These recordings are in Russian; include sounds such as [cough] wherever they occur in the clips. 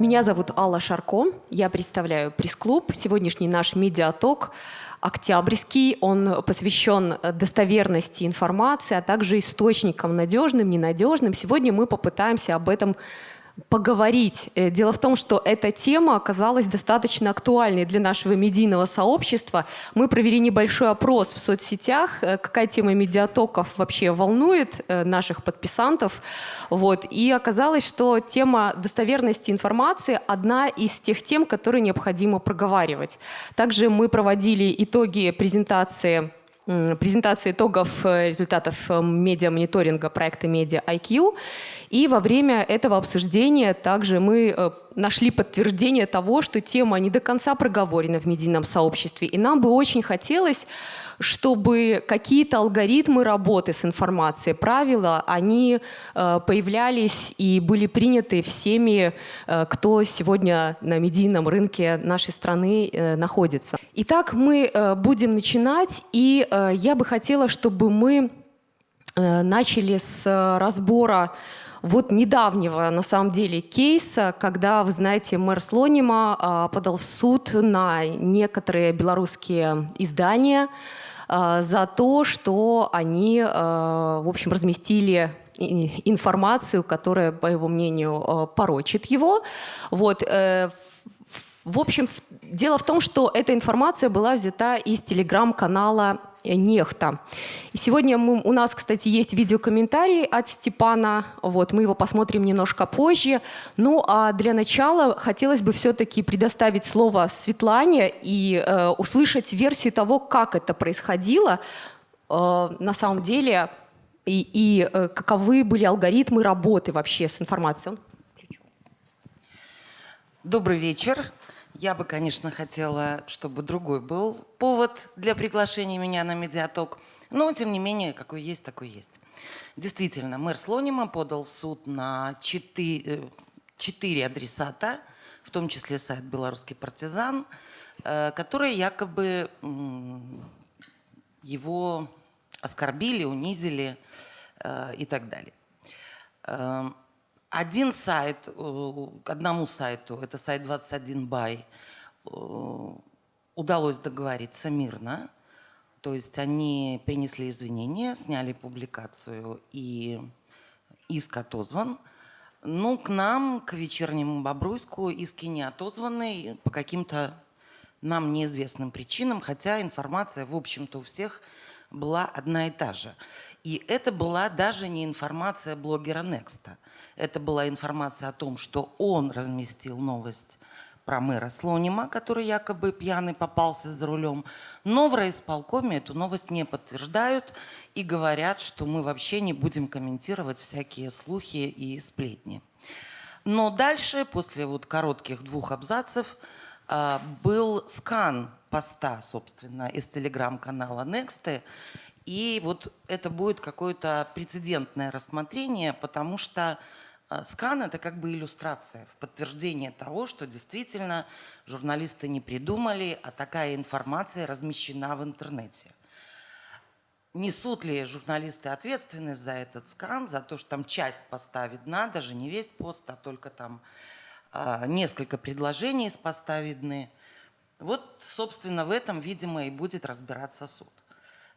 Меня зовут Алла Шарко, я представляю пресс-клуб. Сегодняшний наш медиаток октябрьский, он посвящен достоверности информации, а также источникам надежным, ненадежным. Сегодня мы попытаемся об этом поговорить. Э, дело в том, что эта тема оказалась достаточно актуальной для нашего медийного сообщества. Мы провели небольшой опрос в соцсетях, э, какая тема медиатоков вообще волнует э, наших подписантов. Вот. И оказалось, что тема достоверности информации одна из тех тем, которые необходимо проговаривать. Также мы проводили итоги презентации презентации итогов э, результатов э, медиа-мониторинга проекта Media IQ. И во время этого обсуждения также мы э, нашли подтверждение того, что тема не до конца проговорена в медийном сообществе. И нам бы очень хотелось, чтобы какие-то алгоритмы работы с информацией, правила, они э, появлялись и были приняты всеми, э, кто сегодня на медийном рынке нашей страны э, находится. Итак, мы будем начинать, и я бы хотела, чтобы мы начали с разбора вот недавнего, на самом деле, кейса, когда, вы знаете, мэр Слонима а, подал в суд на некоторые белорусские издания а, за то, что они, а, в общем, разместили информацию, которая, по его мнению, порочит его. Вот. Э, в общем, дело в том, что эта информация была взята из телеграм-канала нехта. И сегодня мы, у нас, кстати, есть видеокомментарий от Степана. Вот, мы его посмотрим немножко позже. Ну, а для начала хотелось бы все-таки предоставить слово Светлане и э, услышать версию того, как это происходило э, на самом деле и, и э, каковы были алгоритмы работы вообще с информацией. Добрый вечер. Я бы, конечно, хотела, чтобы другой был повод для приглашения меня на медиаток. Но, тем не менее, какой есть, такой есть. Действительно, мэр Слонима подал в суд на четыре, четыре адресата, в том числе сайт «Белорусский партизан», э, которые якобы его оскорбили, унизили э, и так далее. Один сайт, э, одному сайту, это сайт 21 бай, э, удалось договориться мирно. То есть они принесли извинения, сняли публикацию и иск отозван. Ну, к нам, к вечернему Бобруйску, иски не отозваны по каким-то нам неизвестным причинам, хотя информация, в общем-то, у всех была одна и та же. И это была даже не информация блогера Некста – это была информация о том, что он разместил новость про мэра Слонима, который якобы пьяный попался за рулем. Но в райисполкоме эту новость не подтверждают и говорят, что мы вообще не будем комментировать всякие слухи и сплетни. Но дальше, после вот коротких двух абзацев, а, был скан поста, собственно, из телеграм-канала Nexty. И вот это будет какое-то прецедентное рассмотрение, потому что а, скан – это как бы иллюстрация в подтверждение того, что действительно журналисты не придумали, а такая информация размещена в интернете. Несут ли журналисты ответственность за этот скан, за то, что там часть поста видна, даже не весь пост, а только там а, несколько предложений из поста видны. Вот, собственно, в этом, видимо, и будет разбираться суд.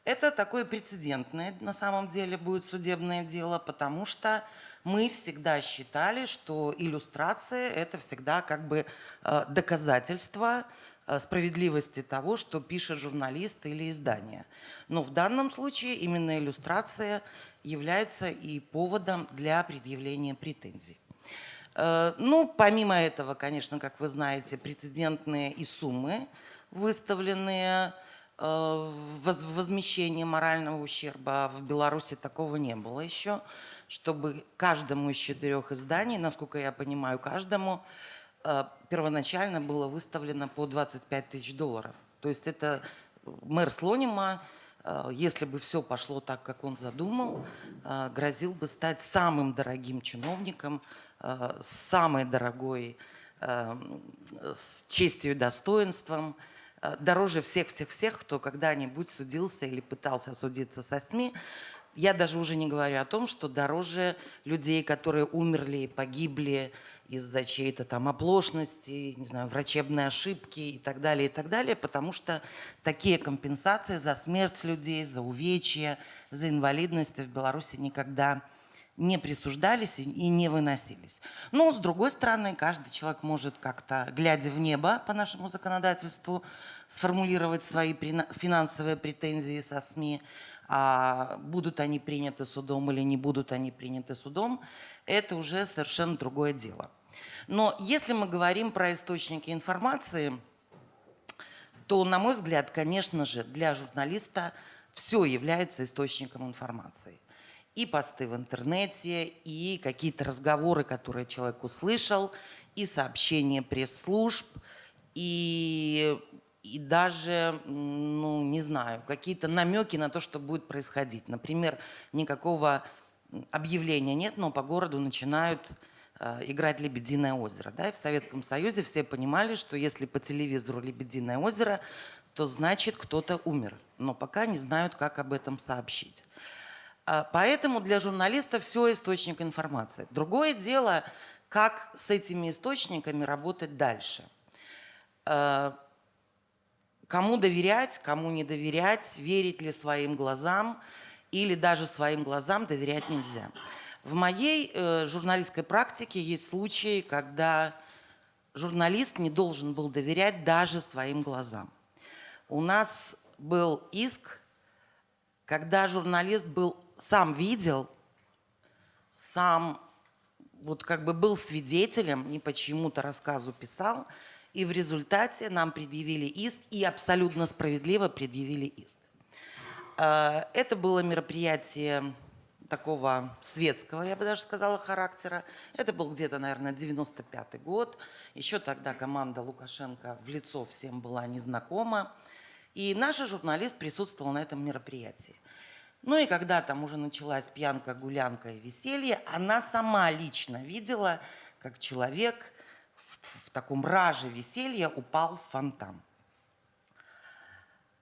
Это такое прецедентное, на самом деле, будет судебное дело, потому что мы всегда считали, что иллюстрация – это всегда как бы э, доказательство э, справедливости того, что пишет журналист или издание. Но в данном случае именно иллюстрация является и поводом для предъявления претензий. Э, ну, помимо этого, конечно, как вы знаете, прецедентные и суммы, выставленные возмещение морального ущерба. В Беларуси такого не было еще чтобы каждому из четырех изданий, насколько я понимаю, каждому э, первоначально было выставлено по 25 тысяч долларов. То есть это мэр Слонима, э, если бы все пошло так, как он задумал, э, грозил бы стать самым дорогим чиновником, самой дорогой с честью и достоинством, дороже всех-всех-всех, кто когда-нибудь судился или пытался судиться со СМИ. я даже уже не говорю о том, что дороже людей, которые умерли, погибли из-за чьей-то там оплошности, не знаю, врачебной ошибки и так далее, и так далее, потому что такие компенсации за смерть людей, за увечья, за инвалидность в Беларуси никогда не присуждались и не выносились. Но, с другой стороны, каждый человек может как-то, глядя в небо по нашему законодательству, сформулировать свои финансовые претензии со СМИ, а будут они приняты судом или не будут они приняты судом, это уже совершенно другое дело. Но если мы говорим про источники информации, то, на мой взгляд, конечно же, для журналиста все является источником информации. И посты в интернете, и какие-то разговоры, которые человек услышал, и сообщения пресс-служб, и, и даже, ну, не знаю, какие-то намеки на то, что будет происходить. Например, никакого объявления нет, но по городу начинают Э, играть «Лебединое озеро». Да? И в Советском Союзе все понимали, что если по телевизору «Лебединое озеро», то значит кто-то умер. Но пока не знают, как об этом сообщить. А, поэтому для журналиста все источник информации. Другое дело, как с этими источниками работать дальше. Э, кому доверять, кому не доверять, верить ли своим глазам или даже своим глазам доверять нельзя. В моей э, журналистской практике есть случаи, когда журналист не должен был доверять даже своим глазам. У нас был иск, когда журналист был, сам видел, сам вот как бы был свидетелем, не по чьему-то рассказу писал, и в результате нам предъявили иск, и абсолютно справедливо предъявили иск. Э, это было мероприятие такого светского, я бы даже сказала, характера. Это был где-то, наверное, 95-й год. Еще тогда команда Лукашенко в лицо всем была незнакома. И наша журналист присутствовал на этом мероприятии. Ну и когда там уже началась пьянка, гулянка и веселье, она сама лично видела, как человек в, в таком раже веселья упал в фонтан.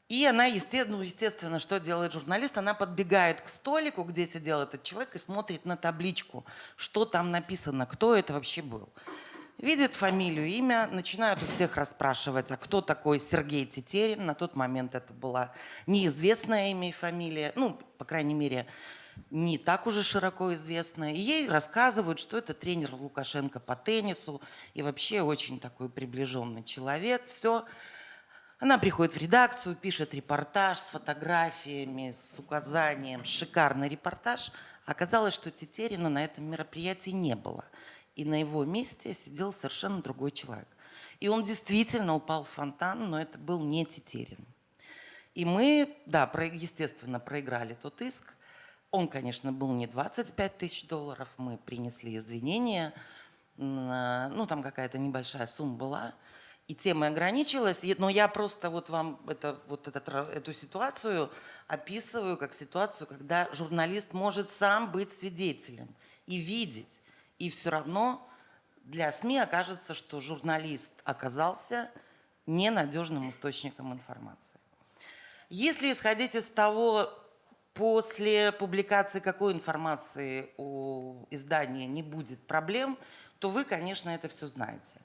И она, естественно, ну, естественно, что делает журналист? Она подбегает к столику, где сидел этот человек, и смотрит на табличку, что там написано, кто это вообще был. Видит фамилию, имя, начинают у всех расспрашивать, а кто такой Сергей Тетерин. На тот момент это была неизвестное имя и фамилия, ну, по крайней мере, не так уже широко известная. И ей рассказывают, что это тренер Лукашенко по теннису и вообще очень такой приближенный человек. Все. Она приходит в редакцию, пишет репортаж с фотографиями, с указанием, шикарный репортаж. Оказалось, что Тетерина на этом мероприятии не было. И на его месте сидел совершенно другой человек. И он действительно упал в фонтан, но это был не Тетерин. И мы, да, естественно, проиграли тот иск. Он, конечно, был не 25 тысяч долларов, мы принесли извинения, ну, там какая-то небольшая сумма была – и тема ограничилась, но я просто вот вам это, вот этот, эту ситуацию описываю как ситуацию, когда журналист может сам быть свидетелем и видеть, и все равно для СМИ окажется, что журналист оказался ненадежным источником информации. Если исходить из того, после публикации какой информации у издания не будет проблем, то вы, конечно, это все знаете.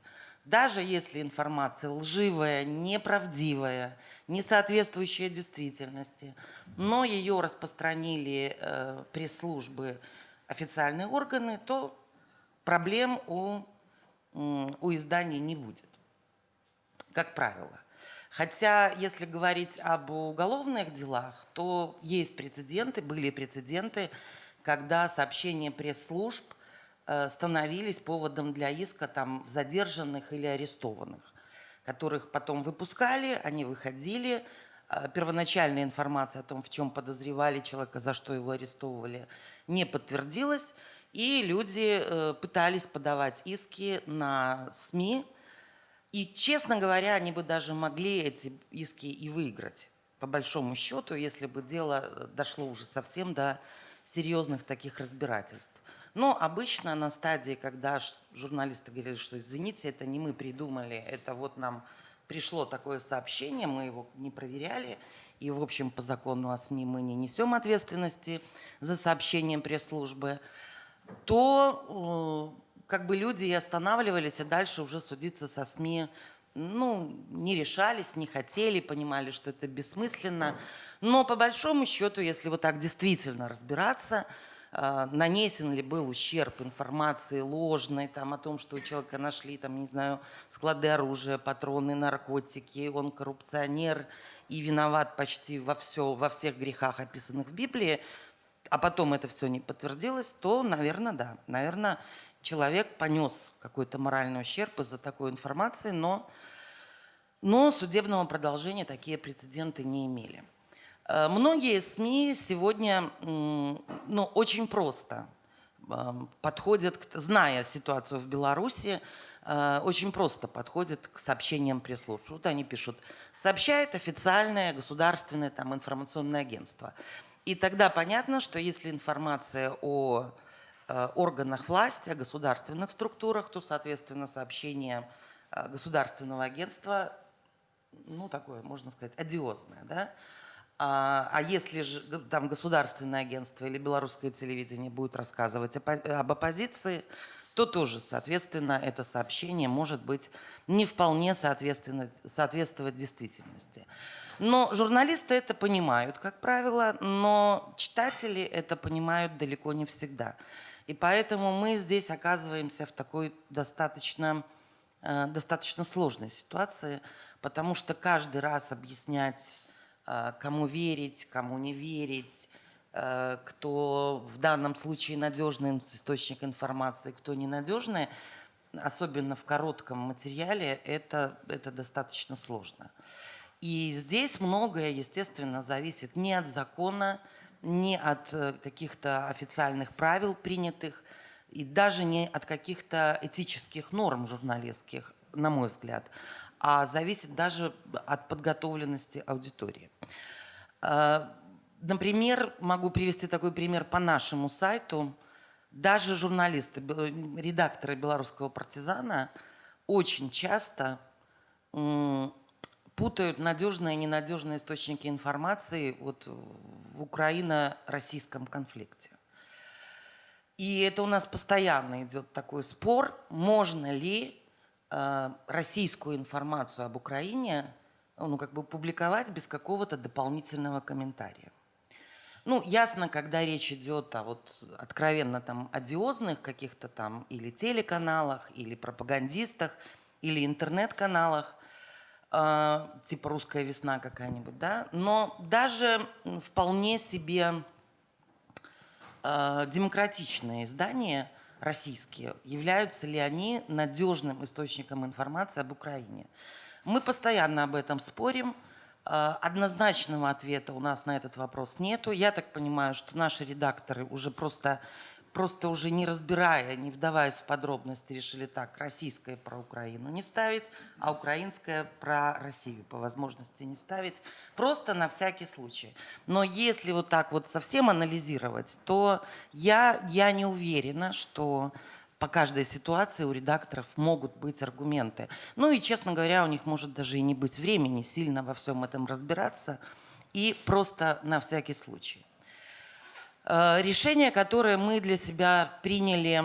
Даже если информация лживая, неправдивая, не соответствующая действительности, но ее распространили э, пресс-службы, официальные органы, то проблем у, у издания не будет, как правило. Хотя, если говорить об уголовных делах, то есть прецеденты, были прецеденты, когда сообщения пресс-служб – Э, становились поводом для иска там, задержанных или арестованных, которых потом выпускали, они выходили. Э, первоначальная информация о том, в чем подозревали человека, за что его арестовывали, не подтвердилась. И люди э, пытались подавать иски на СМИ. И, честно говоря, они бы даже могли эти иски и выиграть, по большому счету, если бы дело дошло уже совсем до серьезных таких разбирательств. Но обычно на стадии, когда журналисты говорили, что извините, это не мы придумали, это вот нам пришло такое сообщение, мы его не проверяли, и, в общем, по закону о СМИ мы не несем ответственности за сообщением пресс-службы, то э, как бы люди и останавливались, и дальше уже судиться со СМИ ну, не решались, не хотели, понимали, что это бессмысленно. Но по большому счету, если вот так действительно разбираться, э, нанесен ли был ущерб информации ложной, там, о том, что у человека нашли, там, не знаю, склады оружия, патроны, наркотики, он коррупционер и виноват почти во, все, во всех грехах, описанных в Библии, а потом это все не подтвердилось, то, наверное, да, наверное, человек понес какой-то моральный ущерб из-за такой информации, но, но судебного продолжения такие прецеденты не имели. Э, многие СМИ сегодня ну, очень просто э, подходят, зная ситуацию в Беларуси, э, очень просто подходят к сообщениям пресс-служб. Вот они пишут, сообщает официальное государственное там, информационное агентство. И тогда понятно, что если информация о Э, органах власти, о государственных структурах, то, соответственно, сообщение э, государственного агентства, ну, такое, можно сказать, одиозное, да? А, а если же там государственное агентство или белорусское телевидение будет рассказывать об оппозиции, то тоже, соответственно, это сообщение может быть не вполне соответствовать действительности. Но журналисты это понимают, как правило, но читатели это понимают далеко не всегда. И поэтому мы здесь оказываемся в такой достаточно, э, достаточно сложной ситуации, потому что каждый раз объяснять, э, кому верить, кому не верить, э, кто в данном случае надежный источник информации, кто ненадежный, особенно в коротком материале, это, это достаточно сложно. И здесь многое, естественно, зависит не от закона, не от э, каких-то официальных правил принятых и даже не от каких-то этических норм журналистских, на мой взгляд, а зависит даже от подготовленности аудитории. Э, например, могу привести такой пример по нашему сайту. Даже журналисты, редакторы «Белорусского партизана» очень часто путают надежные и ненадежные источники информации вот в украино-российском конфликте. И это у нас постоянно идет такой спор, можно ли э, российскую информацию об Украине ну, как бы публиковать без какого-то дополнительного комментария. Ну, ясно, когда речь идет о вот откровенно там одиозных каких-то там или телеканалах, или пропагандистах, или интернет-каналах, типа «Русская весна» какая-нибудь, да, но даже вполне себе э, демократичные издания российские, являются ли они надежным источником информации об Украине. Мы постоянно об этом спорим, э, Однозначного ответа у нас на этот вопрос нету. Я так понимаю, что наши редакторы уже просто просто уже не разбирая, не вдаваясь в подробности, решили так, российское про Украину не ставить, а украинское про Россию по возможности не ставить, просто на всякий случай. Но если вот так вот совсем анализировать, то я, я не уверена, что по каждой ситуации у редакторов могут быть аргументы. Ну и, честно говоря, у них может даже и не быть времени сильно во всем этом разбираться, и просто на всякий случай. Э, решение, которое мы для себя приняли,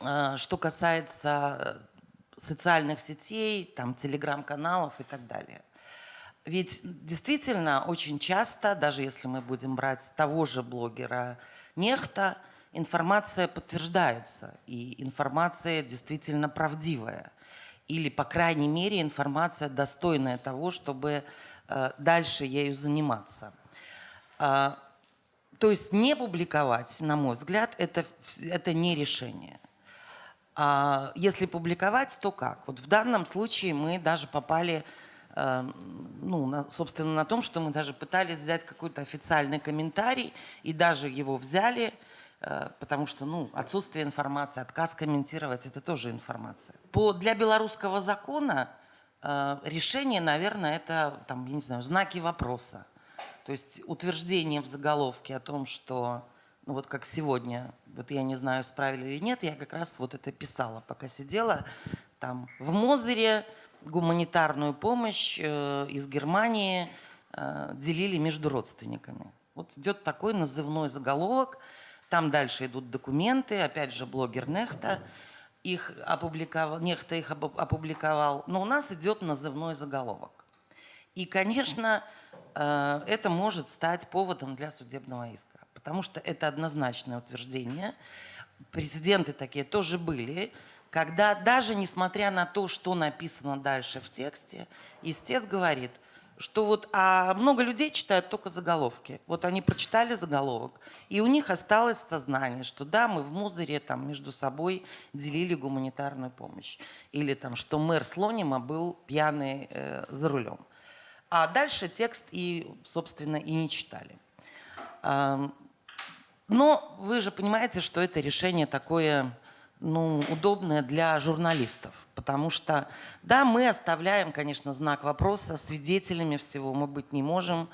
э, что касается э, социальных сетей, там, телеграм-каналов и так далее. Ведь действительно очень часто, даже если мы будем брать того же блогера Нехта, информация подтверждается, и информация действительно правдивая. Или, по крайней мере, информация достойная того, чтобы дальше ею заниматься. То есть не публиковать, на мой взгляд, это, это не решение. А если публиковать, то как? Вот в данном случае мы даже попали, э, ну, собственно, на том, что мы даже пытались взять какой-то официальный комментарий и даже его взяли, э, потому что ну, отсутствие информации, отказ комментировать – это тоже информация. По, для белорусского закона э, решение, наверное, это, там, я не знаю, знаки вопроса. То есть утверждение в заголовке о том, что, ну вот как сегодня, вот я не знаю, справили или нет, я как раз вот это писала, пока сидела там в Мозыре, гуманитарную помощь э, из Германии э, делили между родственниками. Вот идет такой назывной заголовок, там дальше идут документы, опять же блогер Нехта их опубликовал, Нехта их опубликовал, но у нас идет назывной заголовок. И, конечно, это может стать поводом для судебного иска, потому что это однозначное утверждение. Прецеденты такие тоже были, когда даже несмотря на то, что написано дальше в тексте, истец говорит, что вот а много людей читают только заголовки. Вот они прочитали заголовок, и у них осталось в сознании, что да, мы в Музыре там между собой делили гуманитарную помощь. Или там, что мэр Слонима был пьяный э, за рулем. А дальше текст и, собственно, и не читали. Но вы же понимаете, что это решение такое ну, удобное для журналистов. Потому что, да, мы оставляем, конечно, знак вопроса, свидетелями всего мы быть не можем,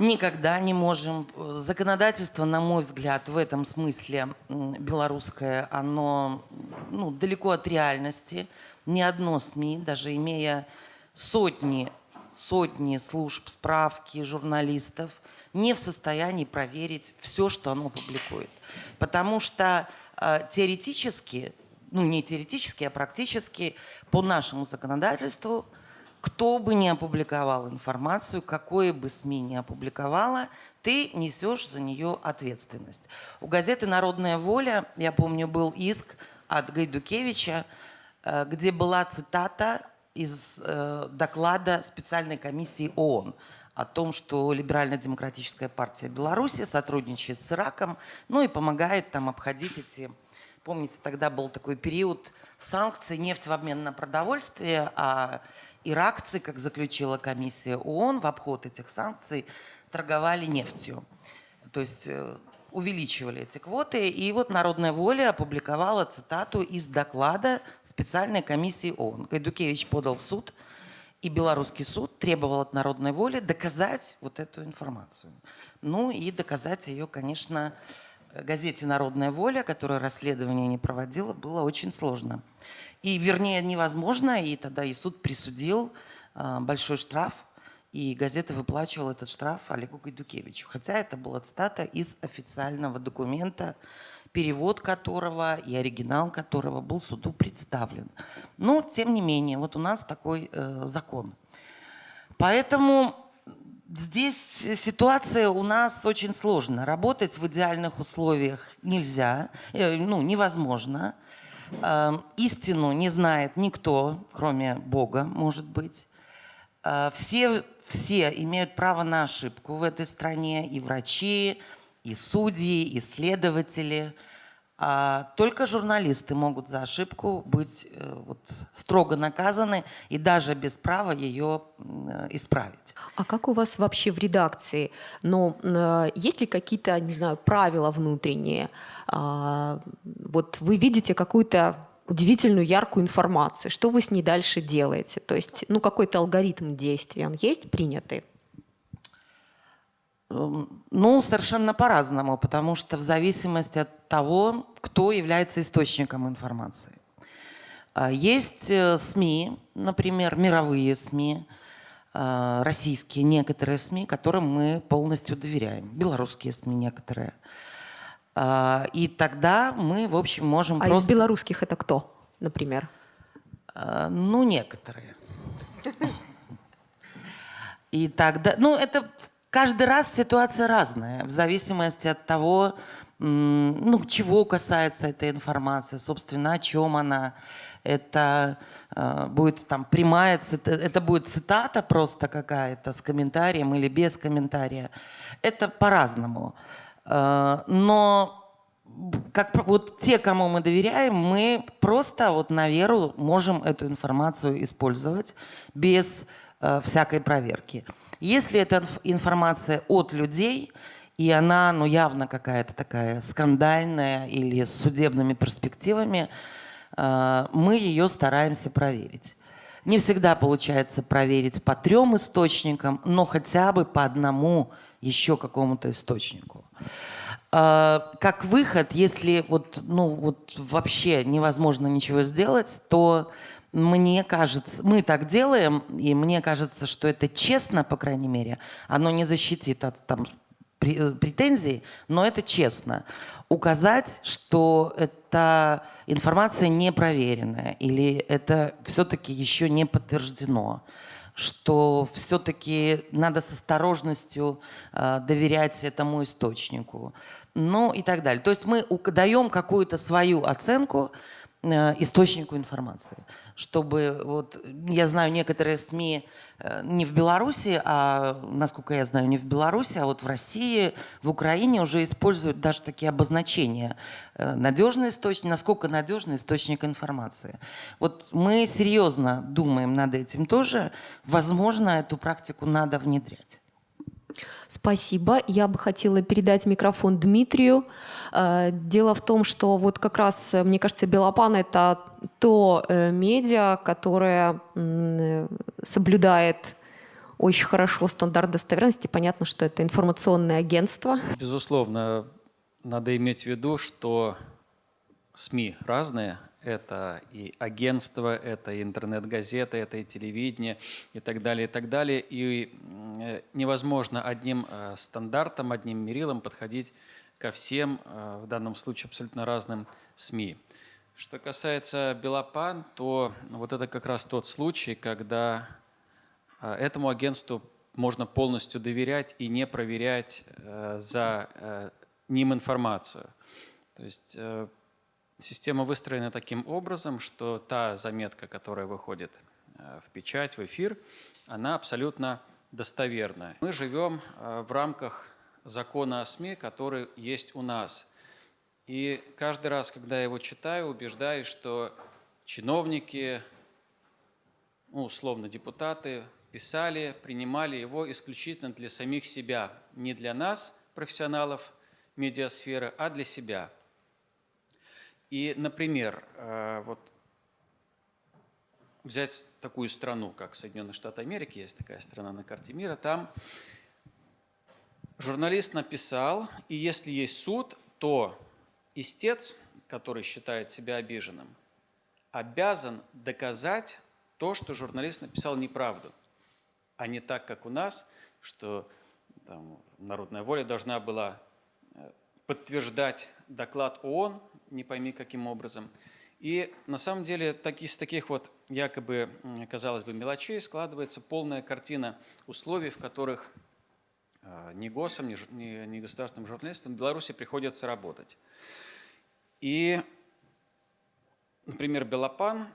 никогда не можем. Законодательство, на мой взгляд, в этом смысле белорусское, оно ну, далеко от реальности. Ни одно СМИ, даже имея сотни сотни служб, справки, журналистов, не в состоянии проверить все, что оно публикует. Потому что э, теоретически, ну не теоретически, а практически по нашему законодательству, кто бы ни опубликовал информацию, какое бы СМИ ни опубликовала, ты несешь за нее ответственность. У газеты «Народная воля», я помню, был иск от Гайдукевича, э, где была цитата из э, доклада специальной комиссии ООН о том, что Либерально-демократическая партия Беларуси сотрудничает с Ираком, ну и помогает там обходить эти... Помните, тогда был такой период санкций, нефть в обмен на продовольствие, а иракцы, как заключила комиссия ООН, в обход этих санкций торговали нефтью. То есть э, увеличивали эти квоты. И вот «Народная воля» опубликовала цитату из доклада специальной комиссии ООН. Гайдукевич подал в суд, и белорусский суд требовал от «Народной воли» доказать вот эту информацию. Ну и доказать ее, конечно, газете «Народная воля», которая расследование не проводила, было очень сложно. И, вернее, невозможно, и тогда и суд присудил э, большой штраф и газета выплачивала этот штраф Олегу Гайдукевичу. Хотя это была цитата из официального документа, перевод которого и оригинал которого был суду представлен. Но, тем не менее, вот у нас такой э, закон. Поэтому здесь ситуация у нас очень сложная. Работать в идеальных условиях нельзя, э, ну, невозможно. Э, истину не знает никто, кроме Бога, может быть. Э, все все имеют право на ошибку в этой стране, и врачи, и судьи, и следователи. А только журналисты могут за ошибку быть э, вот, строго наказаны и даже без права ее э, исправить. А как у вас вообще в редакции? Но э, есть ли какие-то, не знаю, правила внутренние? А, вот вы видите какую-то удивительную яркую информацию. Что вы с ней дальше делаете? То есть, ну, какой-то алгоритм действия, он есть принятый? Эм, ну, совершенно по-разному, потому что в зависимости от того, кто является источником информации. А, есть э, СМИ, например, мировые СМИ, э, российские некоторые СМИ, которым мы полностью доверяем. Белорусские СМИ некоторые. А, и тогда мы, в общем, можем а просто... из белорусских это кто, например? А, ну, некоторые. И тогда, ну, это каждый раз ситуация разная, в зависимости от того, ну, чего касается эта информация, собственно, о чем она. Это э, будет там прямая, это будет цитата просто какая-то с комментарием или без комментария. Это по-разному. Э, но как вот те, кому мы доверяем, мы просто вот на веру можем эту информацию использовать без э, всякой проверки. Если это информация от людей, и она ну, явно какая-то такая скандальная или с судебными перспективами, э, мы ее стараемся проверить. Не всегда получается проверить по трем источникам, но хотя бы по одному еще какому-то источнику. А, как выход, если вот, ну, вот вообще невозможно ничего сделать, то мне кажется, мы так делаем, и мне кажется, что это честно, по крайней мере. Оно не защитит от там, претензий, но это честно. Указать, что эта информация не проверенная или это все-таки еще не подтверждено что все-таки надо с осторожностью э, доверять этому источнику. Ну и так далее. То есть мы даем какую-то свою оценку э, источнику информации чтобы вот я знаю некоторые СМИ э, не в Беларуси, а насколько я знаю, не в Беларуси, а вот в России, в Украине уже используют даже такие обозначения. Э, надежный источник, насколько надежный источник информации. Вот мы серьезно думаем над этим тоже. Возможно, эту практику надо внедрять. Спасибо. Я бы хотела передать микрофон Дмитрию. Э, дело в том, что вот как раз, мне кажется, Белопан — это то э, медиа, которое соблюдает очень хорошо стандарт достоверности. Понятно, что это информационное агентство. Безусловно, надо иметь в виду, что СМИ разные, это и агентство, это и интернет-газеты, это и телевидение и так далее, и так далее. И э, невозможно одним э, стандартом, одним мерилом подходить ко всем, в данном случае абсолютно разным СМИ. Что касается Белопан, то вот это как раз тот случай, когда этому агентству можно полностью доверять и не проверять за ним информацию. То есть Система выстроена таким образом, что та заметка, которая выходит э, в печать, в эфир, она абсолютно достоверная. Мы живем э, в рамках закона о СМИ, который есть у нас. И каждый раз, когда я его читаю, убеждаюсь, что чиновники, ну, условно депутаты, писали, принимали его исключительно для самих себя, не для нас, профессионалов медиасферы, а для себя – и, например, э, вот взять такую страну, как Соединенные Штаты Америки, есть такая страна на карте мира, там журналист написал, и если есть суд, то истец, который считает себя обиженным, обязан доказать то, что журналист написал неправду, а не так, как у нас, что там, народная воля должна была э, подтверждать доклад ООН, не пойми каким образом. И на самом деле так, из таких вот якобы, казалось бы, мелочей складывается полная картина условий, в которых ни ГОСам, ни, ни, ни государственным журналистам в Беларуси приходится работать. И, например, Белопан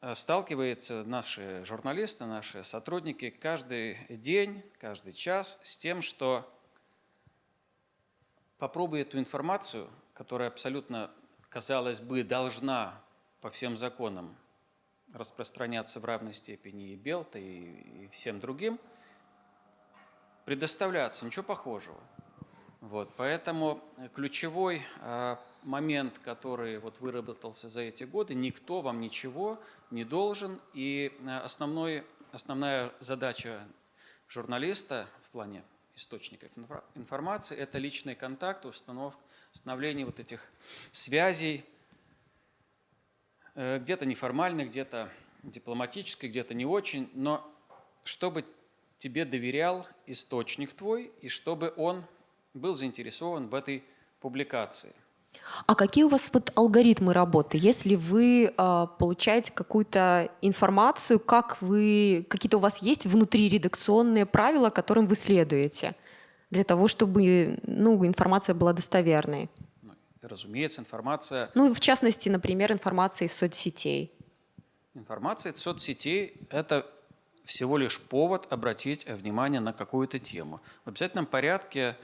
а, сталкивается, наши журналисты, наши сотрудники каждый день, каждый час с тем, что попробуй эту информацию, которая абсолютно, казалось бы, должна по всем законам распространяться в равной степени и Белта, и, и всем другим, предоставляться, ничего похожего. Вот, поэтому ключевой э, момент, который вот выработался за эти годы, никто вам ничего не должен. И э, основной, основная задача журналиста в плане источников информации. Это личный контакт, установление вот этих связей, э, где-то неформальных, где-то дипломатических, где-то не очень, но чтобы тебе доверял источник твой и чтобы он был заинтересован в этой публикации. А какие у вас вот алгоритмы работы? Если вы э, получаете какую-то информацию, как вы, какие-то у вас есть внутри редакционные правила, которым вы следуете, для того, чтобы ну, информация была достоверной? Ну, разумеется, информация... Ну, в частности, например, информация из соцсетей. Информация из соцсетей – это всего лишь повод обратить внимание на какую-то тему. В обязательном порядке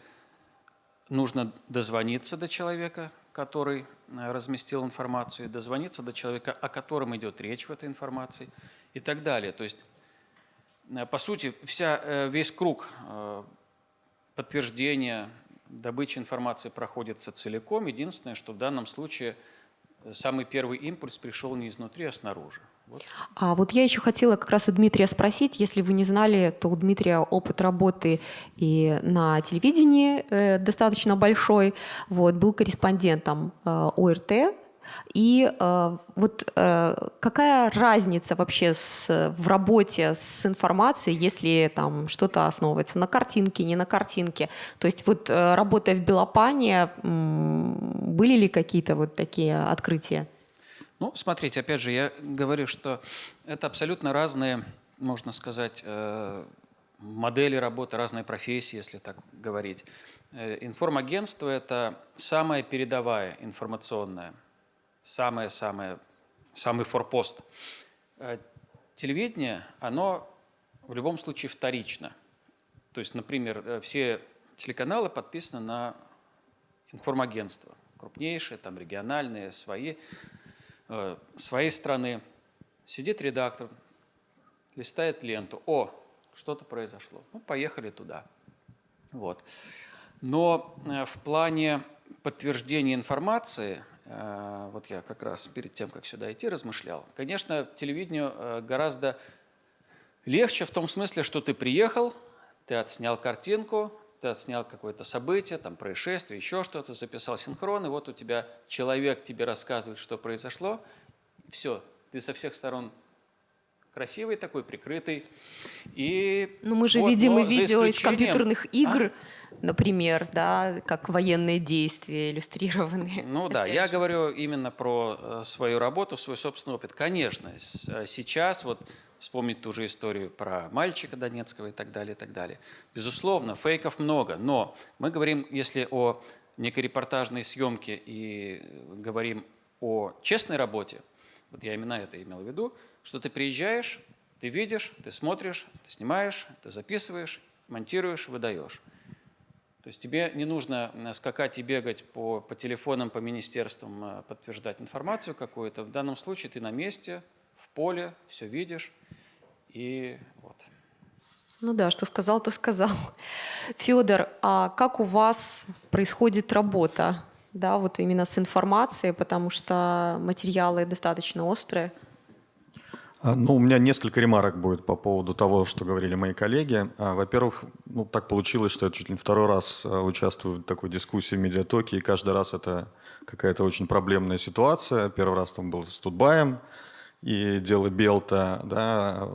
нужно дозвониться до человека, который э, разместил информацию, дозвониться до человека, о котором идет речь в этой информации и так далее. То есть, э, по сути, вся, э, весь круг подтверждения добычи информации проходится целиком. Единственное, что в данном случае самый первый импульс пришел не изнутри, а снаружи. А вот я еще хотела как раз у Дмитрия спросить, если вы не знали, то у Дмитрия опыт работы и на телевидении э, достаточно большой. Вот, был корреспондентом э, ОРТ И э, вот э, какая разница вообще с, в работе с информацией, если там что-то основывается на картинке, не на картинке? То есть вот э, работая в Белопане, были ли какие-то вот такие открытия? Ну, смотрите, опять же, я говорю, что это абсолютно разные, можно сказать, э, модели работы, разные профессии, если так говорить. Э, информагентство – это самая передовая информационная самое-самое, самый форпост. Э, телевидение, оно в любом случае вторично. То есть, например, все телеканалы подписаны на информагентство. Крупнейшие, там региональные, свои, своей страны. Сидит редактор, листает ленту. О, что-то произошло. Ну, поехали туда. Вот. Но в плане подтверждения информации Э, вот я как раз перед тем, как сюда идти, размышлял. Конечно, телевидению э, гораздо легче в том смысле, что ты приехал, ты отснял картинку, ты отснял какое-то событие, там происшествие, еще что-то, записал синхрон, и вот у тебя человек тебе рассказывает, что произошло, все, ты со всех сторон красивый такой, прикрытый. И Но мы же вот, видим и видео из компьютерных игр, а? например, да, как военные действия иллюстрированные. Ну да, я говорю именно про э, свою работу, свой собственный опыт. Конечно, э, сейчас вот вспомнить ту же историю про мальчика Донецкого и так далее, и так далее. Безусловно, фейков много, но мы говорим, если о некой репортажной съемке и говорим о честной работе, вот я именно это имел в виду, что ты приезжаешь, ты видишь, ты смотришь, ты снимаешь, ты записываешь, монтируешь, выдаешь. То есть тебе не нужно скакать и бегать по, по телефонам, по министерствам, э, подтверждать информацию какую-то. В данном случае ты на месте, в поле, все видишь. И вот. Ну да, что сказал, то сказал. Федор, а как у вас происходит работа? Да, вот именно с информацией, потому что материалы достаточно острые. А, ну, у меня несколько ремарок будет по поводу того, что говорили мои коллеги. А, во-первых, ну, так получилось, что я чуть ли не второй раз а, участвую в такой дискуссии в медиатоке, и каждый раз это какая-то очень проблемная ситуация. Первый раз там был с Тутбаем и дело Белта, да,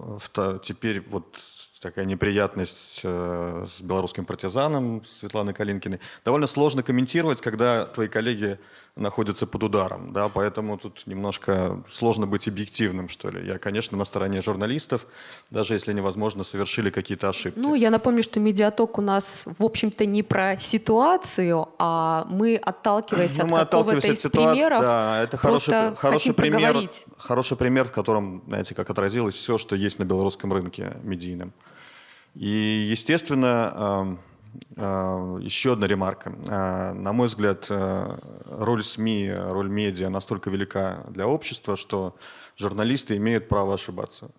теперь вот такая неприятность э, с белорусским партизаном Светланой Калинкиной. Довольно сложно комментировать, когда твои коллеги находятся под ударом, да, поэтому тут немножко сложно быть объективным, что ли. Я, конечно, на стороне журналистов, даже если невозможно, совершили какие-то ошибки. Ну, я напомню, что медиаток у нас, в общем-то, не про ситуацию, а мы, отталкиваясь ну, от какого-то из ситуа... примеров, да, это хороший, хороший пример, хороший пример, в котором, знаете, как отразилось все, что есть на белорусском рынке медийном. И, естественно, еще одна ремарка. А, на мой взгляд, э, роль СМИ, роль медиа настолько велика для общества, что журналисты имеют право ошибаться.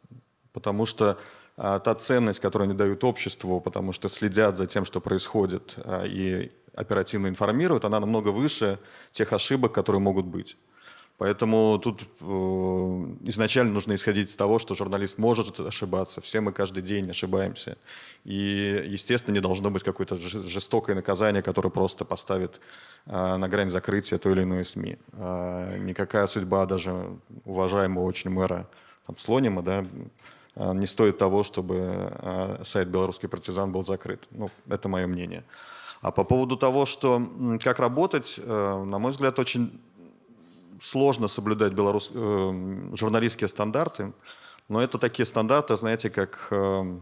Потому что та ценность, которую они дают обществу, потому что следят за тем, что происходит, и оперативно информируют, она намного выше тех ошибок, которые могут быть. Поэтому тут э, изначально нужно исходить из того, что журналист может ошибаться. Все мы каждый день ошибаемся. И, естественно, не должно быть какое-то жестокое наказание, которое просто поставит э, на грань закрытия той или иной СМИ. Э, никакая судьба даже уважаемого очень мэра там, Слонима да, э, не стоит того, чтобы э, сайт «Белорусский партизан» был закрыт. Ну, это мое мнение. А по поводу того, что как работать, э, на мой взгляд, очень сложно соблюдать белорус... э, журналистские стандарты, но это такие стандарты, знаете, как, э,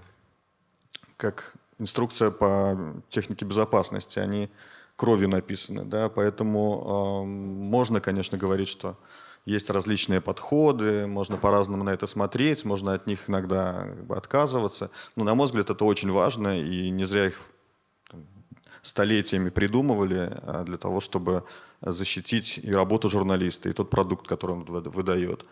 как инструкция по технике безопасности. Они кровью написаны, да, поэтому э, можно, конечно, говорить, что есть различные подходы, можно по-разному на это смотреть, можно от них иногда как бы, отказываться. Но, на мой взгляд, это очень важно, и не зря их столетиями придумывали а, для того, чтобы защитить и работу журналиста, и тот продукт, который он выдает.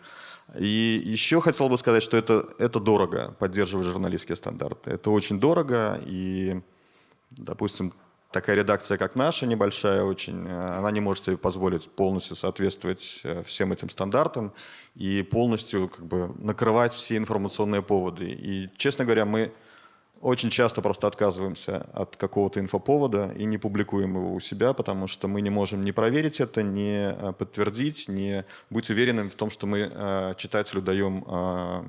И еще хотел бы сказать, что это, это дорого, поддерживать журналистские стандарты. Это очень дорого, и, допустим, такая редакция, как наша, небольшая очень, она не может себе позволить полностью соответствовать э, всем этим стандартам и полностью как бы, накрывать все информационные поводы. И, честно говоря, мы очень часто просто отказываемся от какого-то инфоповода и не публикуем его у себя, потому что мы не можем не проверить это, не э, подтвердить, не быть уверенным в том, что мы э, читателю даем э,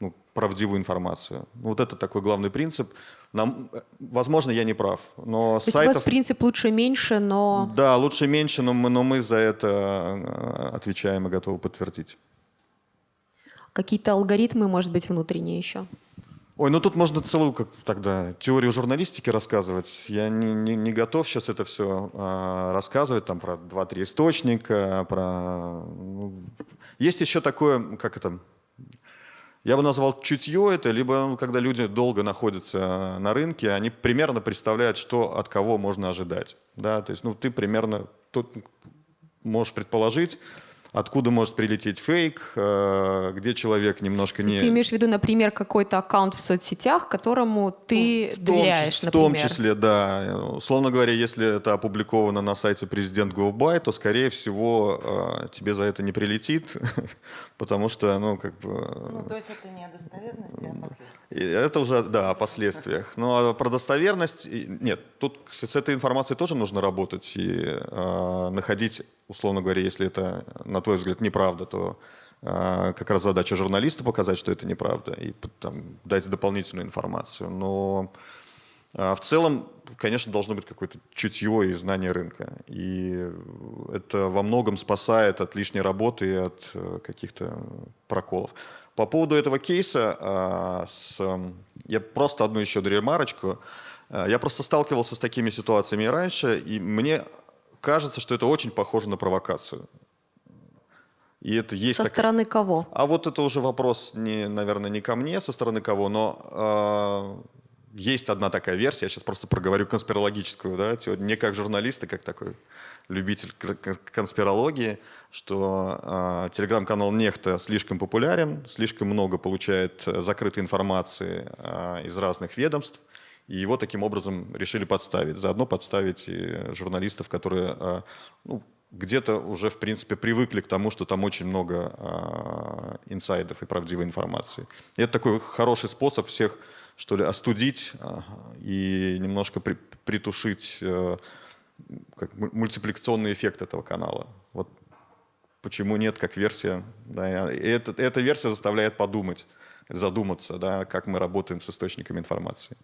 ну, правдивую информацию. Вот это такой главный принцип. Нам, возможно, я не прав, но То сайтов... у вас принцип лучше-меньше, но... Да, лучше-меньше, но мы, но мы за это отвечаем и готовы подтвердить. Какие-то алгоритмы, может быть, внутренние еще? Ой, ну тут можно целую как тогда теорию журналистики рассказывать. Я не, не, не готов сейчас это все а, рассказывать, там про два-три источника, про... Ну, есть еще такое, как это, я бы назвал чутье это, либо ну, когда люди долго находятся на рынке, они примерно представляют, что от кого можно ожидать. Да? То есть ну, ты примерно тут можешь предположить, откуда может прилететь фейк, э, где человек немножко не... Ты имеешь в виду, например, какой-то аккаунт в соцсетях, которому ты ну, в доверяешь, том, В том числе, да. Условно говоря, если это опубликовано на сайте президент Govby, то, скорее всего, э, тебе за это не прилетит, [laughs] потому что, ну, как бы... Ну, то есть это не о достоверности, а о последствиях. Это уже, да, о последствиях. Но про достоверность, нет, тут с этой информацией тоже нужно работать и э, находить, условно говоря, если это, на твой взгляд, неправда, то э, как раз задача журналиста показать, что это неправда, и там, дать дополнительную информацию. Но э, в целом, конечно, должно быть какое-то чутье и знание рынка. И это во многом спасает от лишней работы и от э, каких-то проколов. По поводу этого кейса, а, с, я просто одну еще ремарочку. А, я просто сталкивался с такими ситуациями раньше, и мне кажется, что это очень похоже на провокацию. И это есть со так... стороны кого? А вот это уже вопрос, не, наверное, не ко мне, со стороны кого, но э, есть одна такая версия, я сейчас просто проговорю конспирологическую, да, не как журналист, а как такой любитель конспирологии, что э, телеграм-канал Нехта слишком популярен, слишком много получает э, закрытой информации э, из разных ведомств, и его таким образом решили подставить. Заодно подставить и журналистов, которые э, ну, где-то уже, в принципе, привыкли к тому, что там очень много э, инсайдов и правдивой информации. И это такой хороший способ всех, что ли, остудить э, и немножко при, притушить э, как мультипликационный эффект этого канала. Вот почему нет как версия. Да, и это, эта версия заставляет подумать, задуматься, да, как мы работаем с источниками информации.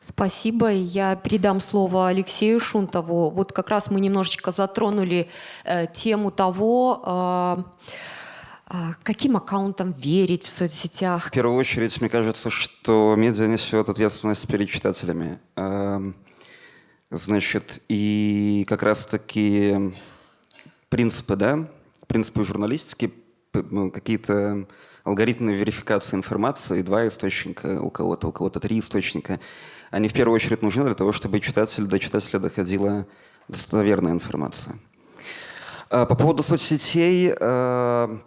Спасибо. Я передам слово Алексею Шунтову. Вот как раз мы немножечко затронули э, тему того, э, э, каким аккаунтам верить в соцсетях. В первую очередь, мне кажется, что медиа несет ответственность перед читателями. Э, значит, и как раз-таки принципы, да, принципы журналистики, ну, какие-то алгоритмы верификации информации, два источника у кого-то, у кого-то три источника, они в первую очередь нужны для того, чтобы читатель, до читателя доходила достоверная информация. А, по поводу соцсетей, э,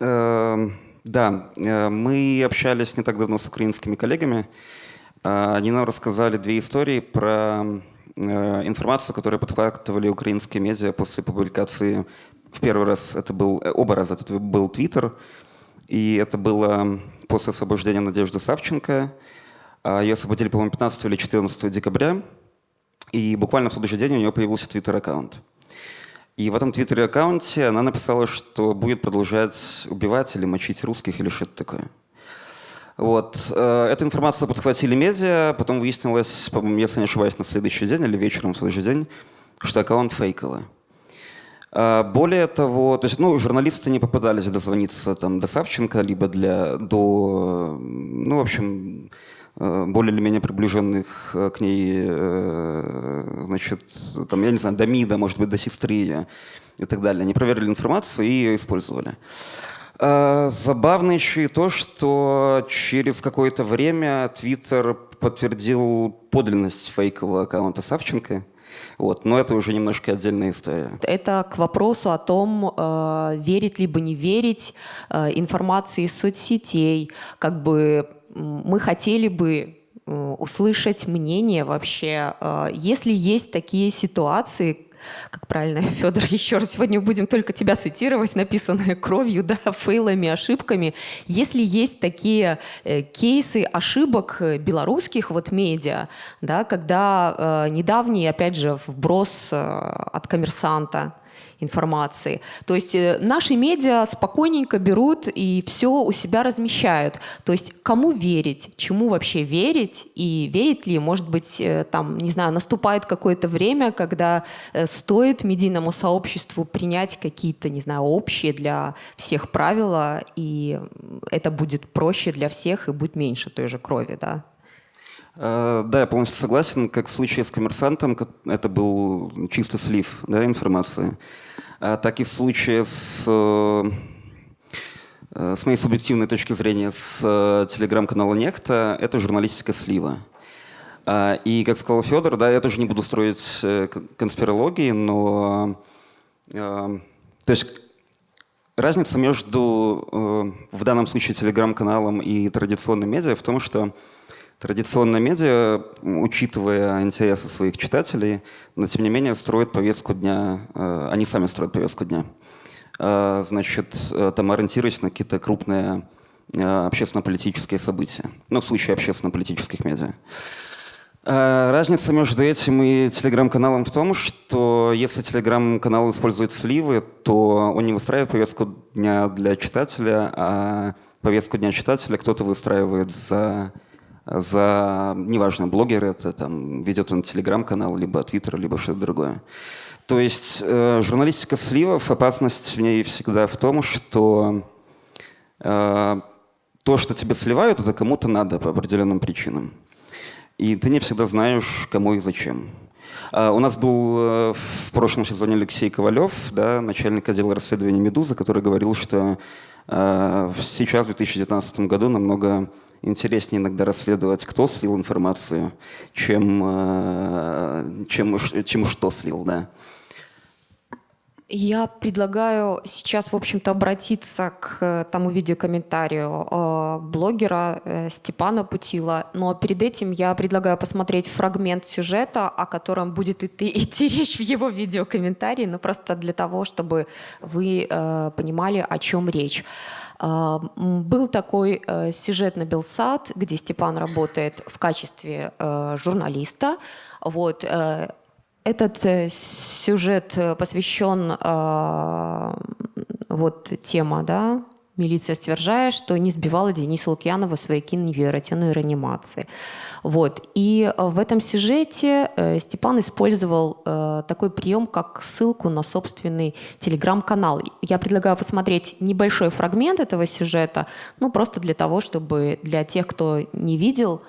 э, да, э, мы общались не так давно с украинскими коллегами. Они нам рассказали две истории про Э, информацию, которую подхватывали украинские медиа после публикации. В первый раз это был, э, оба раза это был Твиттер, и это было после освобождения Надежды Савченко. А ее освободили, по-моему, 15 или 14 декабря, и буквально в следующий день у нее появился Твиттер-аккаунт. И в этом Твиттер-аккаунте она написала, что будет продолжать убивать или мочить русских или что-то такое. Вот. Э, эту информацию подхватили медиа, потом выяснилось, если не ошибаюсь, на следующий день или вечером в следующий день, что аккаунт фейковый. Э, более того, то есть, ну, журналисты не попадались дозвониться там, до Савченко, либо для, до, ну, в общем, э, более или менее приближенных к ней, значит, там, я не знаю, до МИДа, может быть, до сестры ее и так далее. Они проверили информацию и ее использовали. А, забавно еще и то, что через какое-то время Твиттер подтвердил подлинность фейкового аккаунта Савченко. Вот. Но это уже немножко отдельная история. Это к вопросу о том, э, верить либо не верить э, информации из соцсетей. Как бы мы хотели бы э, услышать мнение вообще, если есть такие ситуации, как правильно, [laughs] Федор, еще раз, сегодня будем только тебя цитировать, написанное кровью, [laughs] да, фейлами, ошибками. Если есть такие э, кейсы ошибок белорусских вот медиа, да, когда э, недавний, опять же, вброс э, от коммерсанта, информации. То есть э, наши медиа спокойненько берут и все у себя размещают. То есть кому верить, чему вообще верить и верить ли, может быть, э, там, не знаю, наступает какое-то время, когда э, стоит медийному сообществу принять какие-то, не знаю, общие для всех правила, и это будет проще для всех и будет меньше той же крови, да? Да, я полностью согласен. Как в случае с коммерсантом, это был чисто слив да, информации. А, так и в случае с, э, с моей субъективной точки зрения с э, телеграм-канала «Нехта» это журналистика слива. А, и, как сказал Федор, да, я тоже не буду строить э, конспирологии, но то есть разница между в данном случае телеграм-каналом и традиционным медиа в том, что Традиционные медиа, учитывая интересы своих читателей, но тем не менее строят повестку дня, э, они сами строят повестку дня. Э, значит, э, там ориентируясь на какие-то крупные общественно-политические события. Ну, в случае общественно-политических медиа. Разница между этим и телеграм-каналом в том, что если телеграм-канал использует сливы, то он не выстраивает повестку дня для читателя, а повестку дня читателя кто-то выстраивает за за, неважно, блогер это, там, ведет он телеграм-канал, либо твиттер, либо что-то другое. То есть э, журналистика сливов, опасность в ней всегда в том, что э, то, что тебе сливают, это кому-то надо по определенным причинам. И ты не всегда знаешь, кому и зачем. Uh, у нас был uh, в прошлом сезоне Алексей Ковалев, да, начальник отдела расследования «Медузы», который говорил, что uh, сейчас, в 2019 году, намного интереснее иногда расследовать, кто слил информацию, чем, э, чем, чем что слил, да. Я предлагаю сейчас, в общем-то, обратиться к э, тому видеокомментарию э, блогера Степана Путила. Но перед этим я предлагаю посмотреть фрагмент сюжета, о котором будет [laughs] идти, речь в его видеокомментарии, но просто для того, чтобы вы понимали, о чем речь. Был такой э, сюжет на Белсад, где Степан работает в качестве э, журналиста. Вот, э, этот сюжет посвящен э, вот тема, да, милиция стверджает, что не сбивала Дениса Лукьянова свояки невероятной реанимации. Вот. И в этом сюжете Степан использовал такой прием, как ссылку на собственный телеграм-канал. Я предлагаю посмотреть небольшой фрагмент этого сюжета, ну просто для того, чтобы для тех, кто не видел,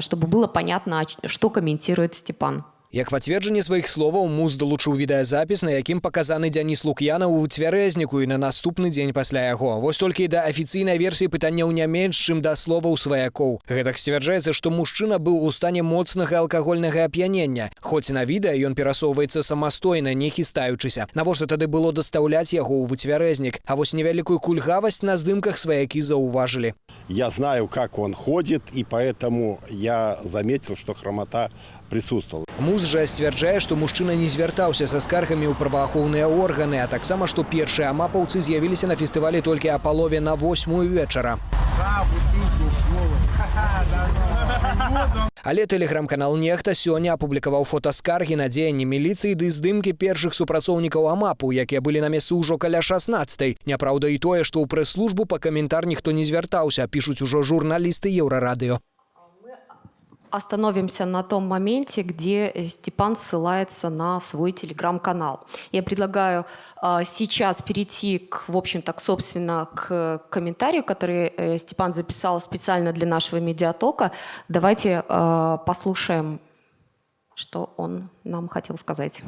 чтобы было понятно, что комментирует Степан. Як пацверджанне сваіх словаў муз далучыў відэазапіс, на якім паказаны Дзяніс Лук'яна ў цвярэзніку і на наступны дзень пасля яго. Вось толькі да афіцыйнай версіі пытанняў не менш, чым да словаў сваякоў. Гэтак сцвярджаецца, што мужчына быў у стане моцнага алкагольнага ап'янення. Хоць на відэа ён перасоўваецца самастойна, не хістаючыся. Навошта тады было дастаўляць яго ў выцвярэзнік, А вось невялікую кульгавасць на здымках сваякі заўважылі. Я знаю, как он ходит, и поэтому я заметил, что хромота присутствовала. Муз жа сцвярджае, што мужчына не звяртаўся са скаргамі ў праваахоўныя органы, а таксама што першыя амапаўцы з'явіліся на фестывалі толькі а палове на восьмую вечара. Але тэлеграм-канал нехта сёння апублікаваў фотаскаргі на дзеянні міліцыі ды здымкі першых супрацоўнікаў амапу, якія былі на месцы ўжо каля 16. Няпраўда і тое, што ў прэс-службу па каментар ніхто не звяртаўся, пішуць ужо журналісты еўрарадыё. Остановимся на том моменте, где э, Степан ссылается на свой телеграм-канал. Я предлагаю э, сейчас перейти, к, в общем-то, к, собственно, к комментарию, который э, Степан записал специально для нашего медиатока. Давайте э, послушаем, что он нам хотел сказать.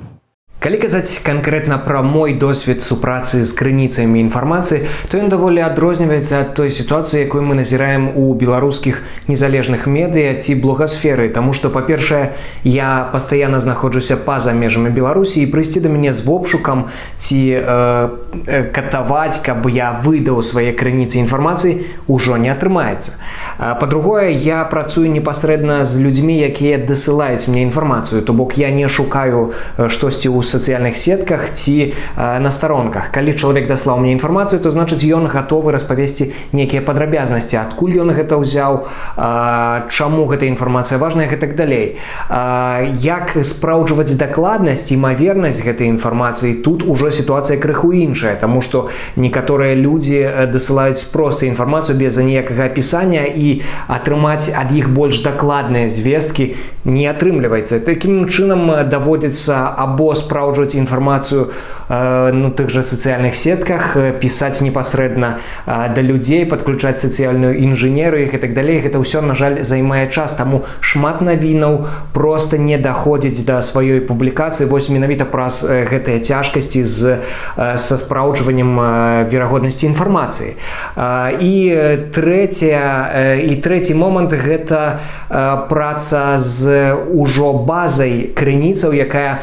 Калі казаць канкрэтна пра мой досвед супрацы з крыніцамі інфармацыі, то ён даволі адрозніваецца ад той сітуацыі, якой мы назіраем у беларускіх незалежных медыя ці блогасферы, Таму што па-першае, я пастаянна знаходжуся па-за межамі Беларусі і прыйсці да мяне з вопшукам ці э, э, катаваць, каб я выдаў свае крыніцы інфармацыі ўжо не атрымаецца. Па-другое, я працую непасрэдна з людзьмі, якія дасылаюць мне інфармацыю, то бок я не шукаю штосьці ў сацыяльных сетках ці на старонках калі чалавек даслаў мне інфармацыю то значыць ён гатовы распавесці нейкія падрабязнасці адкуль ён гэта ўзяў чаму гэта інфармацыя важная і так далей як спраўджваць дакладнасць імавернасць гэтай інфармацыі тут ужо сітуацыя крыху іншая тому что некаторыя людзі дасылаюць проста інфармацыю без ніякага апісання і атрымаць ад іх больш дакладныя звесткі не атрымліваецца таким чынам даводзіцца або спраўджваць інфармацыю на тых жа сацыяльных сетках пісаць непасрэдна да людзей падключаць сацыяльную інжынеру і так далей гэта ўсё на жаль займае час. Таму шмат навінаў просто не даходзіць да сваёй публікацыі вось менавіта праз гэтыя цяжкасці з са спраўджваннем верагоднасці інфармацыі і трэцяя і трэці момант гэта праца з ужо базай крыніцаў якая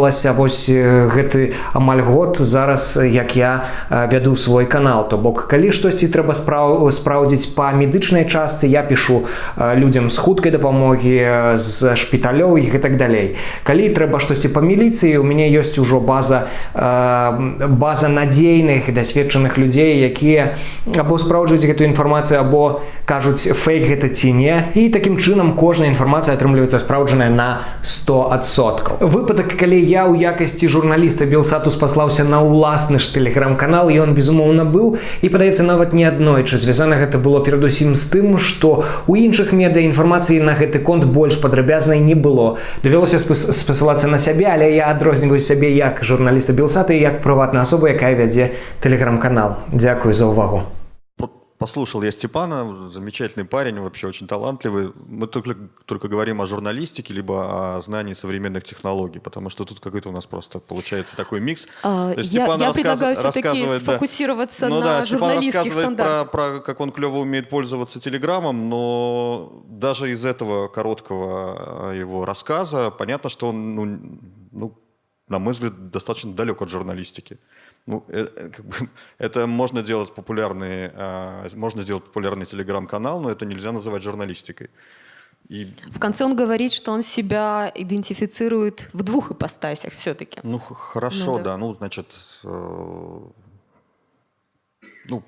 назапашвалася вось гэты амаль год зараз як я вяду свой канал то бок калі штосьці трэба спраў спраўдзіць па медычнай частцы я пишу людзям з хуткай дапамогі з шпіталёў іх і так далей калі трэба штосьці па міліцыі у мяне ёсць ужо база база надзейных дасведчаных людзей якія або спраўджваюць гэтую інфармацыю або кажуць фейк гэта ці не і такім чынам кожная інфармацыя атрымліваецца спраўджаная на 100соткаў выпадак калі я ў якасці журналіста белсатус паслаўся на ўласны ж тэлеграм-канал і он безумоўна быў. І падаецца нават не аднойчы. Звязана гэта было перадусім з тым што у іншых медыа інфармацыі на гэты конт больш падрабязнай не было. Давялося спасылацца на сябе але я адрозніваю сябе як журналіста белсаты як прыватная асоба якая вядзе тэлеграм-канал. Дзякую за ўвагу послушал я Степана, замечательный парень, вообще очень талантливый. Мы только, только говорим о журналистике, либо о знании современных технологий, потому что тут какой-то у нас просто получается такой микс. А, я, я рассказ... предлагаю все-таки сфокусироваться да, ну, на да, журналистских стандартах. Про, про как он клево умеет пользоваться телеграммом, но даже из этого короткого его рассказа понятно, что он, ну, ну, на мой взгляд, достаточно далек от журналистики. Ну, э, э, как бы, [laughs] это можно делать популярный, э, можно сделать популярный телеграм-канал, но это нельзя называть журналистикой. И... В конце он говорит, что он себя идентифицирует в двух ипостасях все-таки. Ну, хорошо, ну, да. да. Ну, значит, э, ну,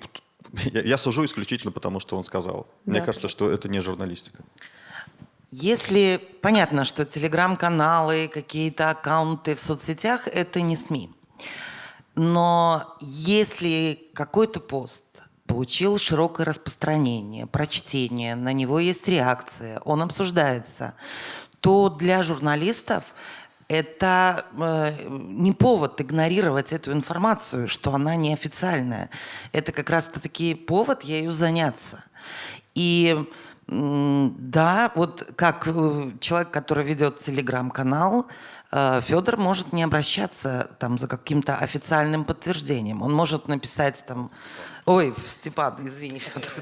я, я сужу исключительно потому, что он сказал. Да. Мне кажется, что это не журналистика. Если понятно, что телеграм-каналы, какие-то аккаунты в соцсетях – это не СМИ. Но если какой-то пост получил широкое распространение, прочтение, на него есть реакция, он обсуждается, то для журналистов это э, не повод игнорировать эту информацию, что она неофициальная. Это как раз-таки повод ею заняться. И да, вот как э, человек, который ведет телеграм-канал, Э, Федор может не обращаться там за каким-то официальным подтверждением. Он может написать там Ой, Степан, извини, Федор.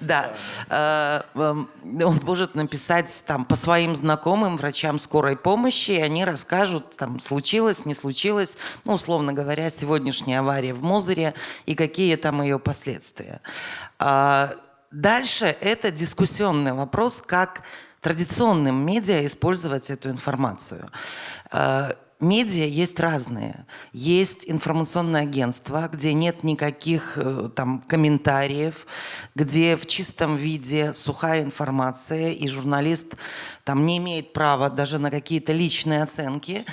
Да. Э, эм, он может написать там по своим знакомым врачам скорой помощи, и они расскажут, там, случилось, не случилось, ну, условно говоря, сегодняшняя авария в Мозыре и какие там ее последствия. А, дальше это дискуссионный вопрос, как традиционным медиа использовать эту информацию. Э, медиа есть разные. Есть информационное агентство, где нет никаких э, там комментариев, где в чистом виде сухая информация, и журналист там не имеет права даже на какие-то личные оценки.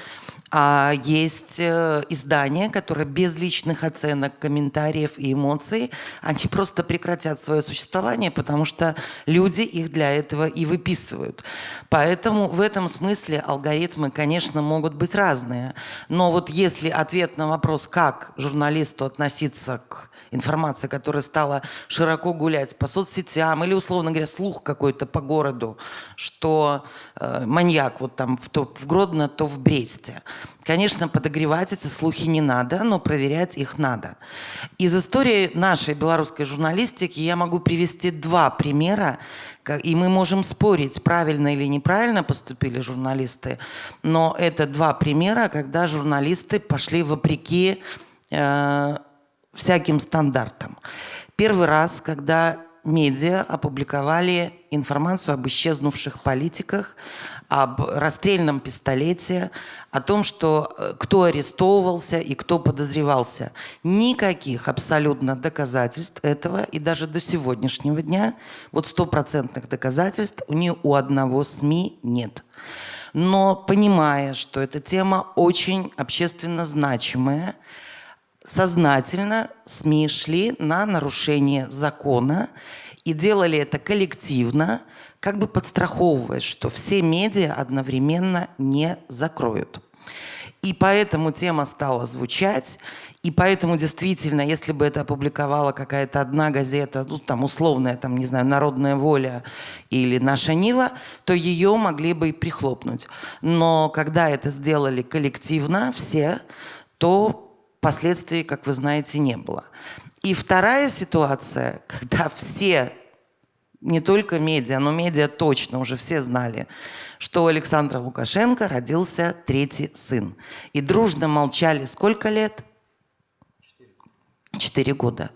А есть э, издания, которые без личных оценок, комментариев и эмоций, они просто прекратят свое существование, потому что люди их для этого и выписывают. Поэтому в этом смысле алгоритмы, конечно, могут быть разные. Но вот если ответ на вопрос, как журналисту относиться к информация, которая стала широко гулять по соцсетям или, условно говоря, слух какой-то по городу, что э, маньяк вот там в, то в Гродно, то в Бресте. Конечно, подогревать эти слухи не надо, но проверять их надо. Из истории нашей белорусской журналистики я могу привести два примера, и мы можем спорить, правильно или неправильно поступили журналисты, но это два примера, когда журналисты пошли вопреки э, всяким стандартам. Первый раз, когда медиа опубликовали информацию об исчезнувших политиках, об расстрельном пистолете, о том, что э, кто арестовывался и кто подозревался. Никаких абсолютно доказательств этого, и даже до сегодняшнего дня, вот стопроцентных доказательств ни у одного СМИ нет. Но понимая, что эта тема очень общественно значимая, сознательно СМИ шли на нарушение закона и делали это коллективно, как бы подстраховывая, что все медиа одновременно не закроют. И поэтому тема стала звучать, и поэтому действительно, если бы это опубликовала какая-то одна газета, ну там условная, там, не знаю, «Народная воля» или «Наша Нива», то ее могли бы и прихлопнуть. Но когда это сделали коллективно, все, то последствий, как вы знаете, не было. И вторая ситуация, [laughs] когда все не только медиа, но медиа точно уже все знали, что у Александра Лукашенко родился третий сын. И дружно молчали сколько лет? Четыре года.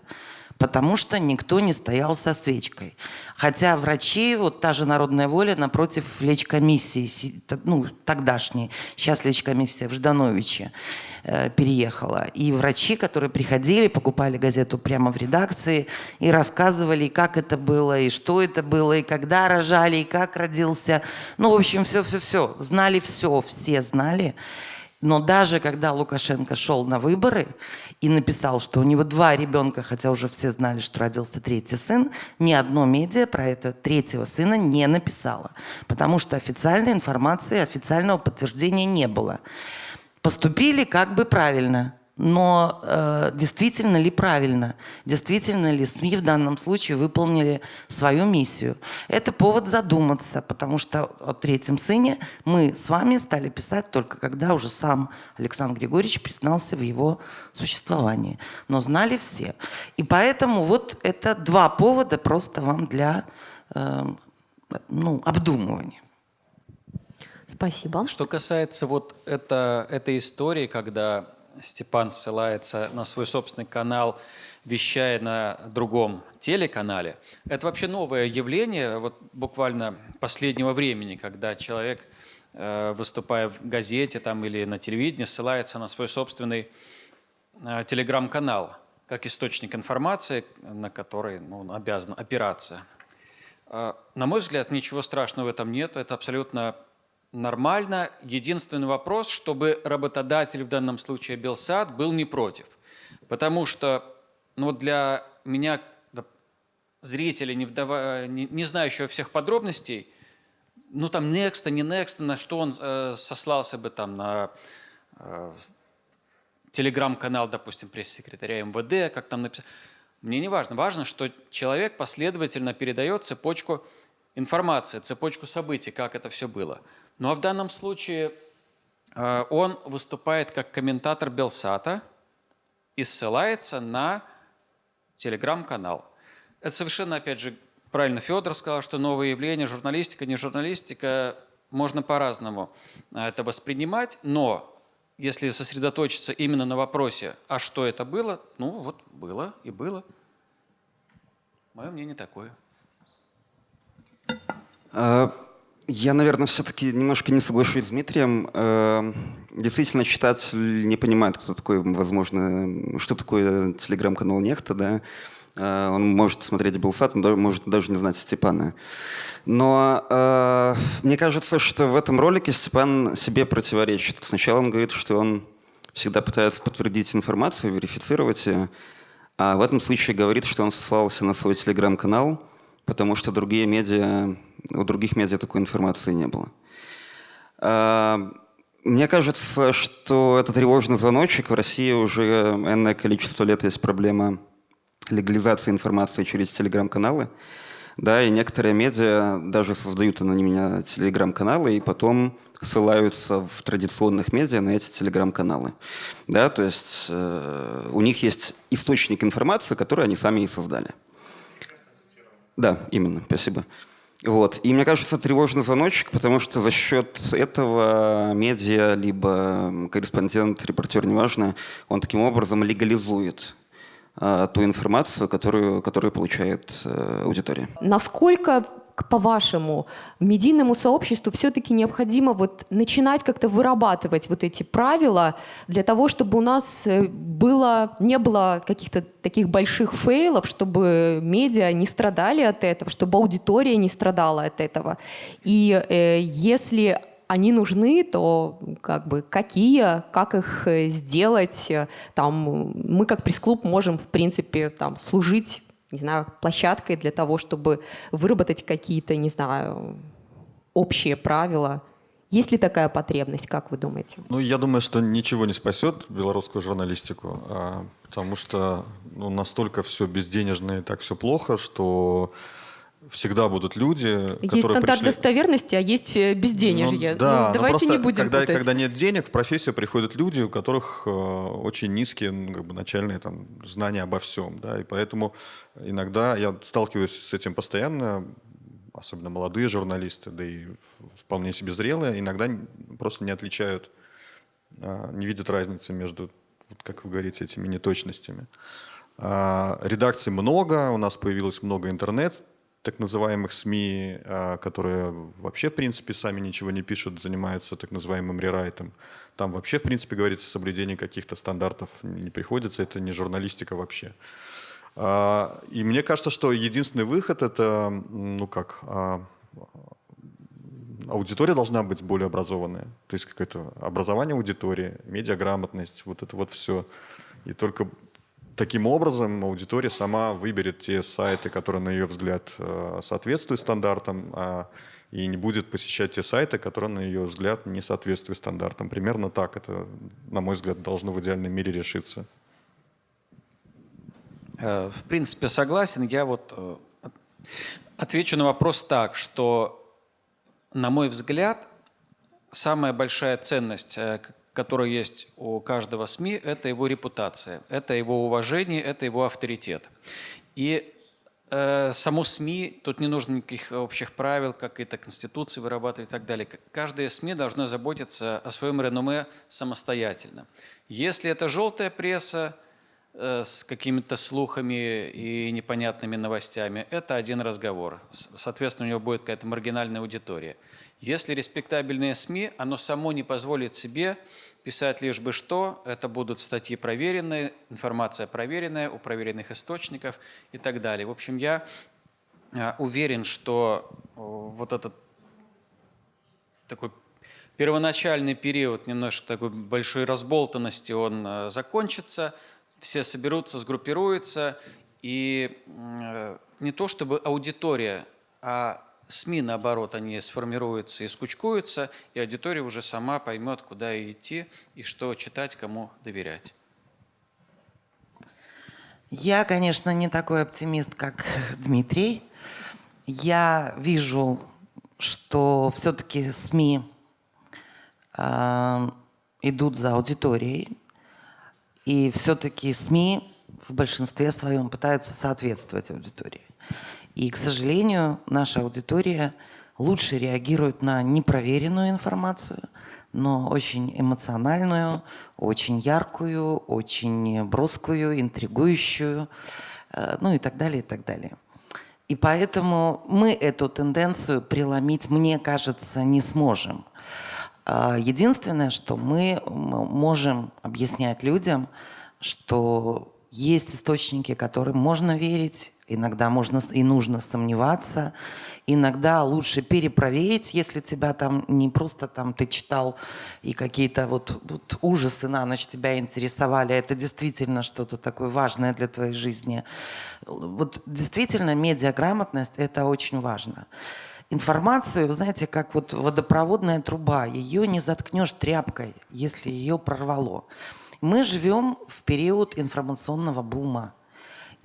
Потому что никто не стоял со свечкой. Хотя врачи, вот та же народная воля напротив лечкомиссии, ну, тогдашней, сейчас лечкомиссия в Ждановиче, Э, переехала. И врачи, которые приходили, покупали газету прямо в редакции и рассказывали, как это было, и что это было, и когда рожали, и как родился. Ну, в общем, все-все-все. Знали все, все знали. Но даже когда Лукашенко шел на выборы и написал, что у него два ребенка, хотя уже все знали, что родился третий сын, ни одно медиа про этого третьего сына не написало. Потому что официальной информации, официального подтверждения не было поступили как бы правильно. Но э, действительно ли правильно? Действительно ли СМИ в данном случае выполнили свою миссию? Это повод задуматься, потому что о третьем сыне мы с вами стали писать только когда уже сам Александр Григорьевич признался в его существовании. Но знали все. И поэтому вот это два повода просто вам для э, ну, обдумывания. Спасибо. Что касается вот это, этой истории, когда Степан ссылается на свой собственный канал, вещая на другом телеканале, это вообще новое явление, вот буквально последнего времени, когда человек, э, выступая в газете там, или на телевидении, ссылается на свой собственный э, телеграм-канал, как источник информации, на который ну, он обязан опираться. Э, на мой взгляд, ничего страшного в этом нет, это абсолютно нормально. Единственный вопрос, чтобы работодатель, в данном случае Белсад, был не против. Потому что ну, для меня, зрителя, не, вдава, не, не знающего всех подробностей, ну там Next, не Next, на что он э, сослался бы там на э, телеграм-канал, допустим, пресс-секретаря МВД, как там написано. Мне не важно. Важно, что человек последовательно передает цепочку информации, цепочку событий, как это все было. Ну а в данном случае э, он выступает как комментатор Белсата и ссылается на телеграм-канал. Это совершенно, опять же, правильно Федор сказал, что новое явление, журналистика, не журналистика, можно по-разному э, это воспринимать, но если сосредоточиться именно на вопросе, а что это было, ну вот было и было. Мое мнение такое. А, я, наверное, все-таки немножко не соглашусь с Дмитрием. Эм, действительно, читатель не понимает, кто такой, возможно, что такое телеграм-канал Нехта, да. Э, он может смотреть Белсат, он может даже не знать Степана. Но э, мне кажется, что в этом ролике Степан себе противоречит. Сначала он говорит, что он всегда пытается подтвердить информацию, верифицировать ее, а в этом случае говорит, что он сослался на свой телеграм-канал, потому что другие медиа у других медиа такой информации не было. А, мне кажется, что это тревожный звоночек. В России уже энное количество лет есть проблема легализации информации через телеграм-каналы. Да, и некоторые медиа даже создают анонимные телеграм-каналы и потом ссылаются в традиционных медиа на эти телеграм-каналы. Да, то есть э, у них есть источник информации, который они сами и создали. Да, именно, спасибо. Вот. И мне кажется, тревожный звоночек, потому что за счет этого медиа, либо корреспондент, репортер, неважно, он таким образом легализует а, ту информацию, которую, которую получает а, аудитория. Насколько по-вашему, медийному сообществу все-таки необходимо вот начинать как-то вырабатывать вот эти правила для того, чтобы у нас э, было, не было каких-то таких больших фейлов, чтобы медиа не страдали от этого, чтобы аудитория не страдала от этого. И э, если они нужны, то как бы какие, как их э, сделать, там мы как пресс-клуб можем в принципе там служить не знаю, площадкой для того, чтобы выработать какие-то, не знаю, общие правила. Есть ли такая потребность, как вы думаете? Ну, я думаю, что ничего не спасет белорусскую журналистику, а, потому что ну, настолько все безденежное и так все плохо, что всегда будут люди, есть которые стандарт пришли... достоверности, а есть э, безденежье. Ну, да, ну, давайте не будем когда, путать. когда нет денег, в профессию приходят люди, у которых э, очень низкие ну, как бы, начальные там, знания обо всем. Да, и поэтому иногда я сталкиваюсь с этим постоянно, особенно молодые журналисты, да и вполне себе зрелые, иногда просто не отличают, э, не видят разницы между, вот, как вы говорите, этими неточностями. Э, редакций много, у нас появилось много интернет так называемых СМИ, а, которые вообще, в принципе, сами ничего не пишут, занимаются так называемым рерайтом. Там вообще, в принципе, говорится, соблюдение каких-то стандартов не приходится, это не журналистика вообще. А, и мне кажется, что единственный выход – это, ну как, а, аудитория должна быть более образованная. То есть какое-то образование аудитории, медиаграмотность, вот это вот все. И только Таким образом, аудитория сама выберет те сайты, которые, на ее взгляд, э, соответствуют стандартам, а, и не будет посещать те сайты, которые, на ее взгляд, не соответствуют стандартам. Примерно так это, на мой взгляд, должно в идеальном мире решиться. Э, в принципе, согласен. Я вот э, отвечу на вопрос так, что, на мой взгляд, самая большая ценность, который есть у каждого СМИ, это его репутация, это его уважение, это его авторитет. И э, само СМИ, тут не нужно никаких общих правил, какие-то конституции вырабатывать и так далее. Каждое СМИ должно заботиться о своем реноме самостоятельно. Если это желтая пресса, э, с какими-то слухами и непонятными новостями, это один разговор. Соответственно, у него будет какая-то маргинальная аудитория. Если респектабельные СМИ, оно само не позволит себе писать лишь бы что, это будут статьи проверенные, информация проверенная у проверенных источников и так далее. В общем, я э, уверен, что вот этот такой первоначальный период немножко такой большой разболтанности, он э, закончится, все соберутся, сгруппируются, и э, не то чтобы аудитория, а СМИ, наоборот, они сформируются и скучкуются, и аудитория уже сама поймет, куда идти и что читать, кому доверять. Я, конечно, не такой оптимист, как [laughs] Дмитрий. Я вижу, что все-таки СМИ э, идут за аудиторией, и все-таки СМИ в большинстве своем пытаются соответствовать аудитории. И, к сожалению, наша аудитория лучше реагирует на непроверенную информацию, но очень эмоциональную, очень яркую, очень броскую, интригующую, э, ну и так далее, и так далее. И поэтому мы эту тенденцию преломить, мне кажется, не сможем. А, единственное, что мы можем объяснять людям, что есть источники, которым можно верить, Иногда можно и нужно сомневаться. Иногда лучше перепроверить, если тебя там не просто там ты читал и какие-то вот, вот ужасы на ночь тебя интересовали, а это действительно что-то такое важное для твоей жизни. Вот действительно медиаграмотность – это очень важно. Информацию, вы знаете, как вот водопроводная труба, ее не заткнешь тряпкой, если ее прорвало. Мы живем в период информационного бума.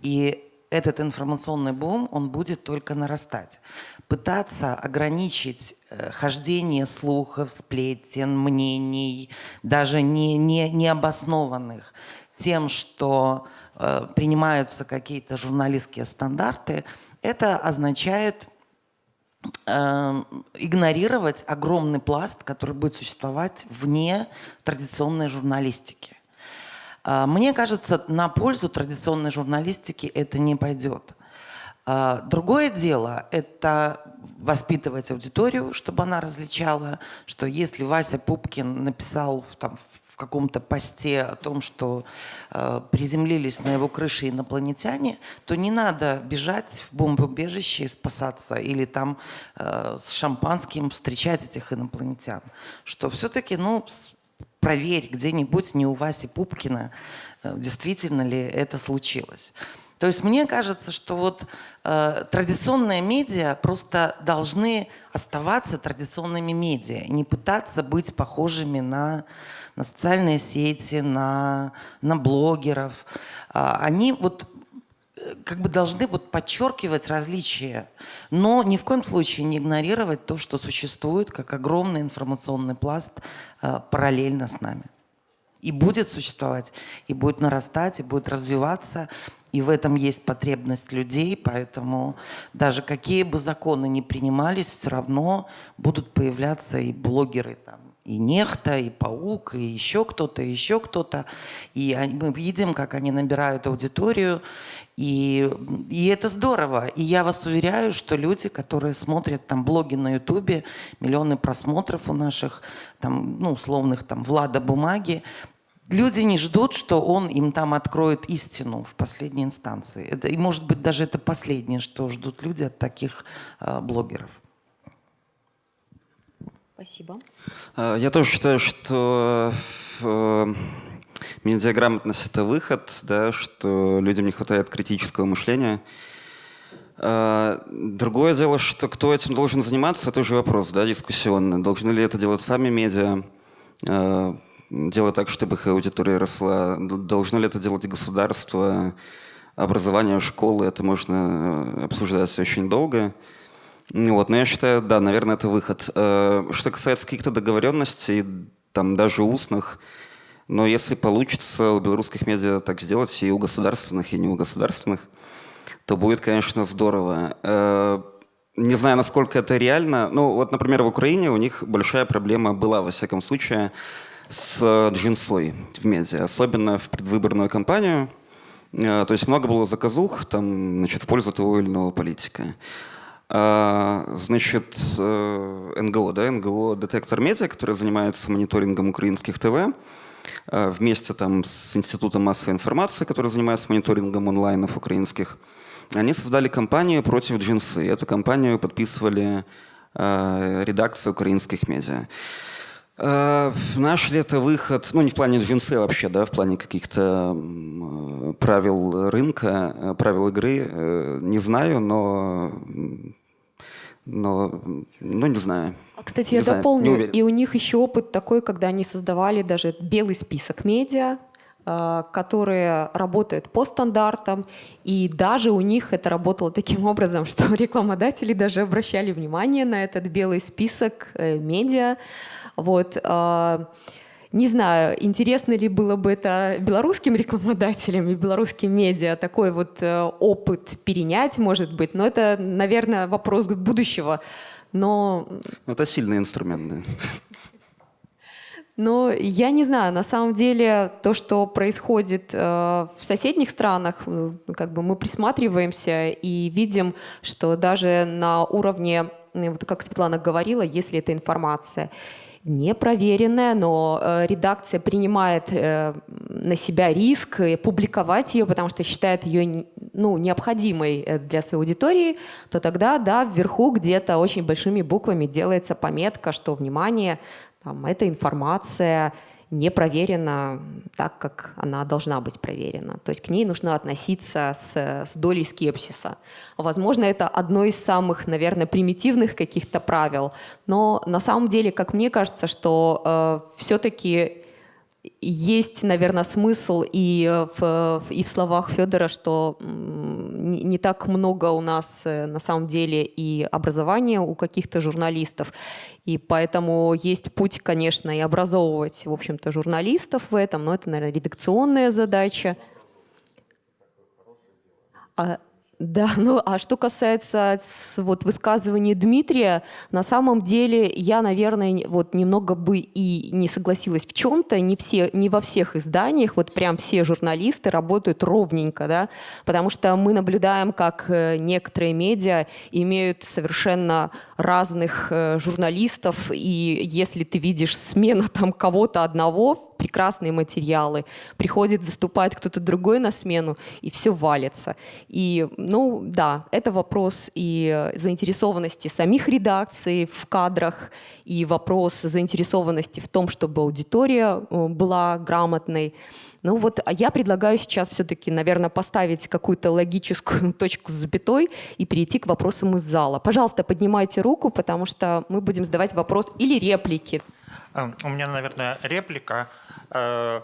И этот информационный бум, он будет только нарастать. Пытаться ограничить э, хождение слухов, сплетен, мнений, даже не, не, необоснованных, тем, что э, принимаются какие-то журналистские стандарты, это означает э, игнорировать огромный пласт, который будет существовать вне традиционной журналистики. А, мне кажется, на пользу традиционной журналистики это не пойдет. А, другое дело – это воспитывать аудиторию, чтобы она различала, что если Вася Пупкин написал там, в каком-то посте о том, что э, приземлились на его крыше инопланетяне, то не надо бежать в бомбоубежище и спасаться или там э, с шампанским встречать этих инопланетян. Что все-таки, ну, проверь где-нибудь, не у Васи Пупкина, э, действительно ли это случилось. То есть мне кажется, что вот э, традиционные медиа просто должны оставаться традиционными медиа, не пытаться быть похожими на, на социальные сети, на, на блогеров. Э, они вот как бы должны вот подчеркивать различия, но ни в коем случае не игнорировать то, что существует как огромный информационный пласт э, параллельно с нами. И будет существовать, и будет нарастать, и будет развиваться. И в этом есть потребность людей, поэтому даже какие бы законы ни принимались, все равно будут появляться и блогеры там, и Нехта, и Паук, и еще кто-то, и еще кто-то. И мы видим, как они набирают аудиторию, и, и это здорово. И я вас уверяю, что люди, которые смотрят там блоги на Ютубе, миллионы просмотров у наших, там, ну, условных там Влада Бумаги, Люди не ждут, что он им там откроет истину в последней инстанции. Это, и может быть даже это последнее, что ждут люди от таких э, блогеров. Спасибо. А, я тоже считаю, что э, медиаграмотность – это выход, да, что людям не хватает критического мышления. А, другое дело, что кто этим должен заниматься, это уже вопрос да, дискуссионный. Должны ли это делать сами медиа? Делать так, чтобы их аудитория росла? Должно ли это делать государство, образование, школы? Это можно э, обсуждать очень долго. Вот, но я считаю, да, наверное, это выход. Э, что касается каких-то договоренностей, там даже устных, но если получится у белорусских медиа так сделать, и у государственных, и не у государственных, то будет, конечно, здорово. Э, не знаю, насколько это реально. Ну, вот, например, в Украине у них большая проблема была, во всяком случае, с э, джинсой в медиа, особенно в предвыборную кампанию. То есть много было заказух там, значит, в пользу того или иного политика. А, значит, э, НГО, да, НГО «Детектор медиа», который занимается мониторингом украинских ТВ, вместе там с Институтом массовой информации, который занимается мониторингом онлайнов украинских, они создали кампанию против джинсы. Эту кампанию подписывали редакции украинских медиа. Э, наш ли это выход, ну не в плане джинсы вообще, да, в плане каких-то правил рынка, э, правил игры, э, не знаю, но, но, ну не знаю. А, кстати, не я знаю, дополню, и у них еще опыт такой, когда они создавали даже белый список медиа, которые работают по стандартам, и даже у них это работало таким [laughs] образом, что [laughs] рекламодатели даже обращали внимание на этот белый список медиа, вот. А, не знаю, интересно ли было бы это белорусским рекламодателям и белорусским медиа такой вот э, опыт перенять, может быть, но это, наверное, вопрос будущего. Но... Это сильный инструмент, да. Но я не знаю, на самом деле то, что происходит э, в соседних странах, э, как бы мы присматриваемся и видим, что даже на уровне, вот как Светлана говорила, если это информация, непроверенная, но э, редакция принимает э, на себя риск публиковать ее, потому что считает ее ну, необходимой э, для своей аудитории, то тогда, да, вверху где-то очень большими буквами делается пометка, что, внимание, там, эта информация не проверена так, как она должна быть проверена. То есть к ней нужно относиться с, с долей скепсиса. Возможно, это одно из самых, наверное, примитивных каких-то правил, но на самом деле, как мне кажется, что э, все-таки есть, наверное, смысл и в, и в словах Федора, что не, так много у нас э, на самом деле и образования у каких-то журналистов. И поэтому есть путь, конечно, и образовывать, в общем-то, журналистов в этом, но это, наверное, редакционная задача. А, Да, [laughs] ну а что касается вот высказывания Дмитрия, на самом деле я, наверное, вот немного бы и не согласилась в чем-то, не все, не во всех изданиях, вот прям все журналисты работают ровненько, да, потому что мы наблюдаем, как э, некоторые медиа имеют совершенно разных э, журналистов, и если ты видишь смена [laughs] там кого-то одного, прекрасные материалы, приходит, заступает кто-то другой на смену, и все валится. И ну да, это вопрос и заинтересованности самих редакций в кадрах, и вопрос заинтересованности в том, чтобы аудитория э, была грамотной. Ну вот а я предлагаю сейчас все-таки, наверное, поставить какую-то логическую [laughs] точку с запятой и перейти к вопросам из зала. Пожалуйста, поднимайте руку, потому что мы будем задавать вопрос или реплики. Э, у меня, наверное, реплика. Э,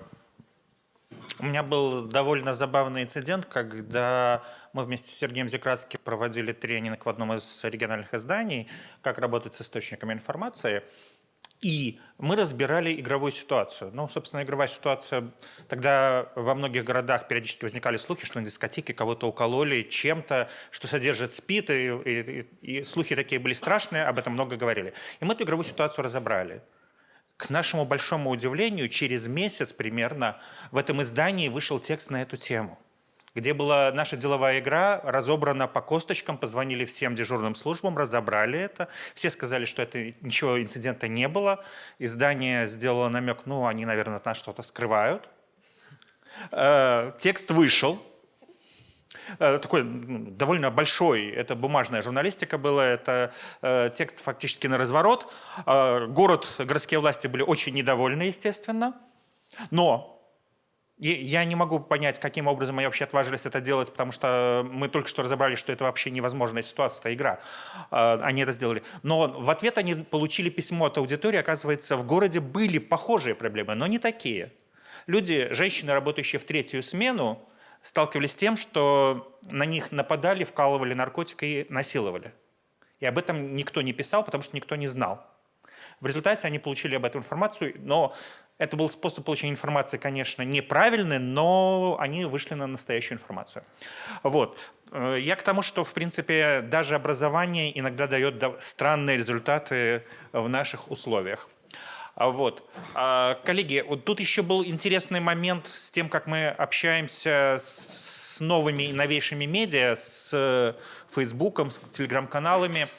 у меня был довольно забавный инцидент, когда мы вместе с Сергеем Зекратским проводили тренинг в одном из региональных изданий, как работать с источниками информации. И мы разбирали игровую ситуацию. Ну, собственно, игровая ситуация... Тогда во многих городах периодически возникали слухи, что на дискотеке кого-то укололи чем-то, что содержит СПИД, и, и, и слухи такие были страшные, об этом много говорили. И мы эту игровую ситуацию разобрали. К нашему большому удивлению, через месяц примерно в этом издании вышел текст на эту тему где была наша деловая игра, разобрана по косточкам, позвонили всем дежурным службам, разобрали это. Все сказали, что это ничего инцидента не было. Издание сделало намек, ну, они, наверное, от нас что-то скрывают. Э, текст вышел, э, такой ну, довольно большой, это бумажная журналистика была, это э, текст фактически на разворот. Город, городские власти были очень недовольны, естественно. Но я не могу понять, каким образом они вообще отважились это делать, потому что мы только что разобрали, что это вообще невозможная ситуация, это игра. А, они это сделали. Но в ответ они получили письмо от аудитории. Оказывается, в городе были похожие проблемы, но не такие. Люди, женщины, работающие в третью смену, сталкивались с тем, что на них нападали, вкалывали наркотики и насиловали. И об этом никто не писал, потому что никто не знал. В результате они получили об этом информацию, но это был способ получения информации, конечно, неправильный, но они вышли на настоящую информацию. Вот. Э, я к тому, что, в принципе, даже образование иногда дает странные результаты в наших условиях. А вот. А, коллеги, вот тут еще был интересный момент с тем, как мы общаемся с новыми и новейшими медиа, с Фейсбуком, с телеграм-каналами.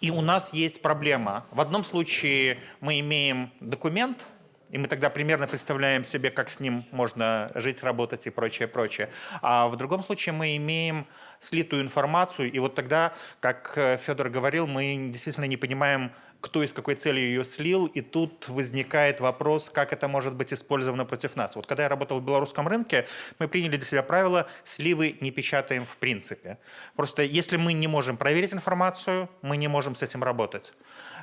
И у нас есть проблема. В одном случае мы имеем документ, и мы тогда примерно представляем себе, как с ним можно жить, работать и прочее, прочее. А в другом случае мы имеем слитую информацию, и вот тогда, как э, Федор говорил, мы действительно не понимаем, кто и с какой целью ее слил, и тут возникает вопрос, как это может быть использовано против нас. Вот когда я работал в белорусском рынке, мы приняли для себя правило «сливы не печатаем в принципе». Просто если мы не можем проверить информацию, мы не можем с этим работать.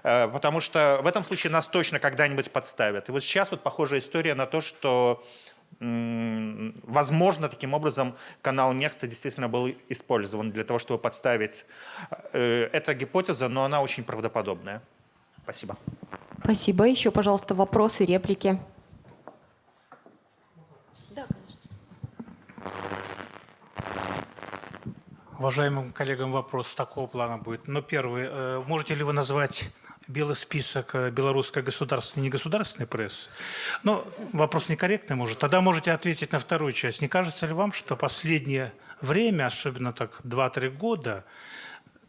Э, потому что в этом случае нас точно когда-нибудь подставят. И вот сейчас вот похожая история на то, что Возможно, таким образом канал Next действительно был использован для того, чтобы подставить. Э, эта гипотеза, но она очень правдоподобная. Спасибо. Спасибо. Еще, пожалуйста, вопросы, реплики. Да, Уважаемым коллегам вопрос такого плана будет. Но первый. Э, можете ли вы назвать белый список э, белорусской государственной и негосударственной прессы? Ну, вопрос некорректный, может. Тогда можете ответить на вторую часть. Не кажется ли вам, что последнее время, особенно так 2-3 года,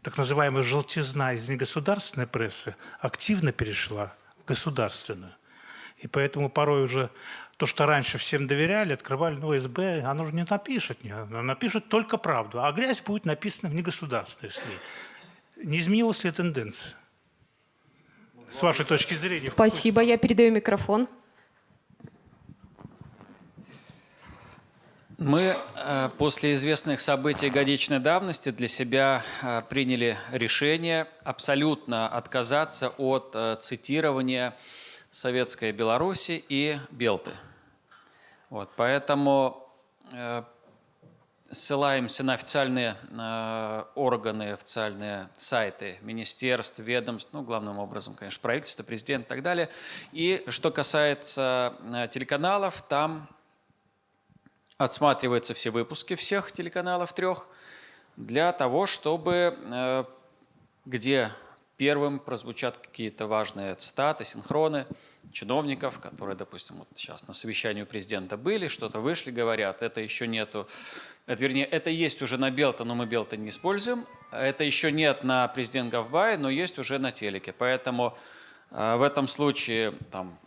так называемая желтизна из негосударственной прессы активно перешла в государственную. И поэтому порой уже то, что раньше всем доверяли, открывали, ну, СБ, оно же не напишет, не, оно напишет только правду, а грязь будет написана в негосударственной СМИ. Не изменилась ли тенденция? С вашей точки зрения. Спасибо, я передаю микрофон. Мы э, после известных событий годичной давности для себя э, приняли решение абсолютно отказаться от э, цитирования Советской Беларуси и Белты. Вот, поэтому ссылаемся на официальные органы, официальные сайты министерств, ведомств, ну, главным образом, конечно, правительства, президента и так далее. И что касается телеканалов, там отсматриваются все выпуски всех телеканалов трех для того, чтобы э, где первым прозвучат какие-то важные цитаты, синхроны чиновников, которые, допустим, вот сейчас на совещании у президента были, что-то вышли, говорят, это еще нету, это, вернее, это есть уже на Белта, но мы Белта не используем, это еще нет на президент Гавбай, но есть уже на телеке, поэтому э, в этом случае там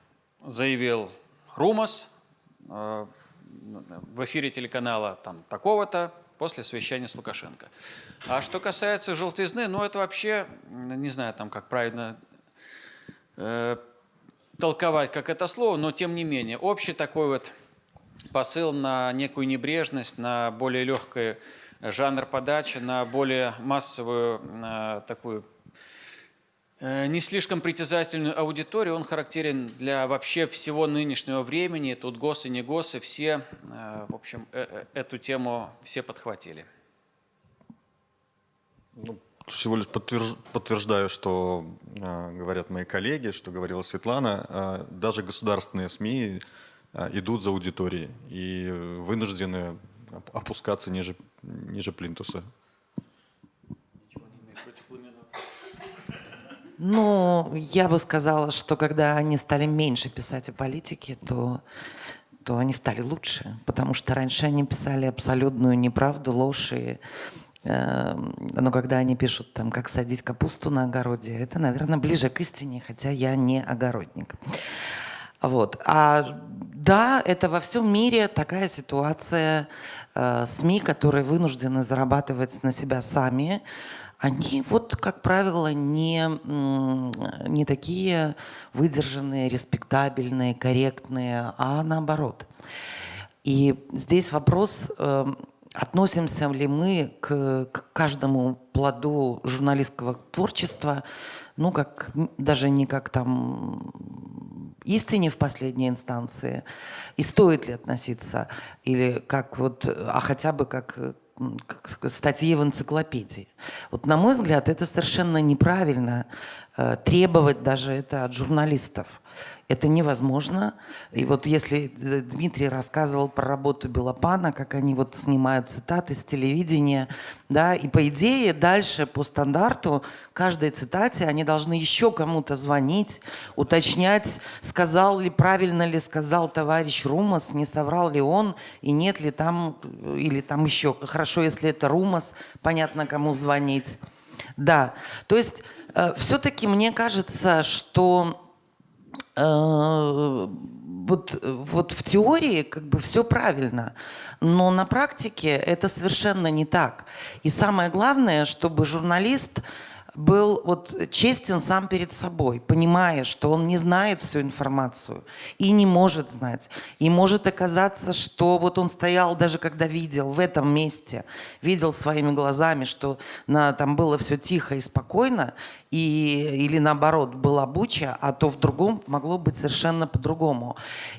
заявил Румас, э, в эфире телеканала там такого-то, после совещания с Лукашенко. А что касается желтизны, ну это вообще, не знаю, там как правильно э, толковать, как это слово, но тем не менее, общий такой вот посыл на некую небрежность, на более легкий жанр подачи, на более массовую на такую Э, не слишком притязательную аудиторию, он характерен для вообще всего нынешнего времени. Тут ГОСы, не ГОСы, все, э, в общем, э, эту тему все подхватили. Ну, всего лишь подтвержд... подтверждаю, что э, говорят мои коллеги, что говорила Светлана. Э, даже государственные СМИ э, идут за аудиторией и вынуждены опускаться ниже, ниже плинтуса. Ну, я бы сказала, что когда они стали меньше писать о политике, то, то они стали лучше. Потому что раньше они писали абсолютную неправду, ложь. И, э, но когда они пишут, там, как садить капусту на огороде, это, наверное, ближе к истине, хотя я не огородник. Вот. А да, это во всем мире такая ситуация. Э, СМИ, которые вынуждены зарабатывать на себя сами, они вот, как правило, не, не такие выдержанные, респектабельные, корректные, а наоборот. И здесь вопрос, эм, относимся ли мы к, к каждому плоду журналистского творчества, ну, как, даже не как там истине в последней инстанции, и стоит ли относиться, или как вот, а хотя бы как статьи в энциклопедии. Вот на мой взгляд, это совершенно неправильно э, требовать даже это от журналистов. Это невозможно. И вот если э, Дмитрий рассказывал про работу Белопана, как они вот снимают цитаты с телевидения, да, и по идее дальше по стандарту каждой цитате они должны еще кому-то звонить, уточнять, сказал ли, правильно ли сказал товарищ Румас, не соврал ли он, и нет ли там, э, или там еще, хорошо, если это Румас, понятно, кому звонить. Да, то есть э, все-таки мне кажется, что вот, вот в теории как бы все правильно, но на практике это совершенно не так. И самое главное, чтобы журналист был вот честен сам перед собой, понимая, что он не знает всю информацию и не может знать. И может оказаться, что вот он стоял, даже когда видел в этом месте, видел своими глазами, что на, там было все тихо и спокойно, и, или наоборот была буча, а то в другом могло быть совершенно по-другому.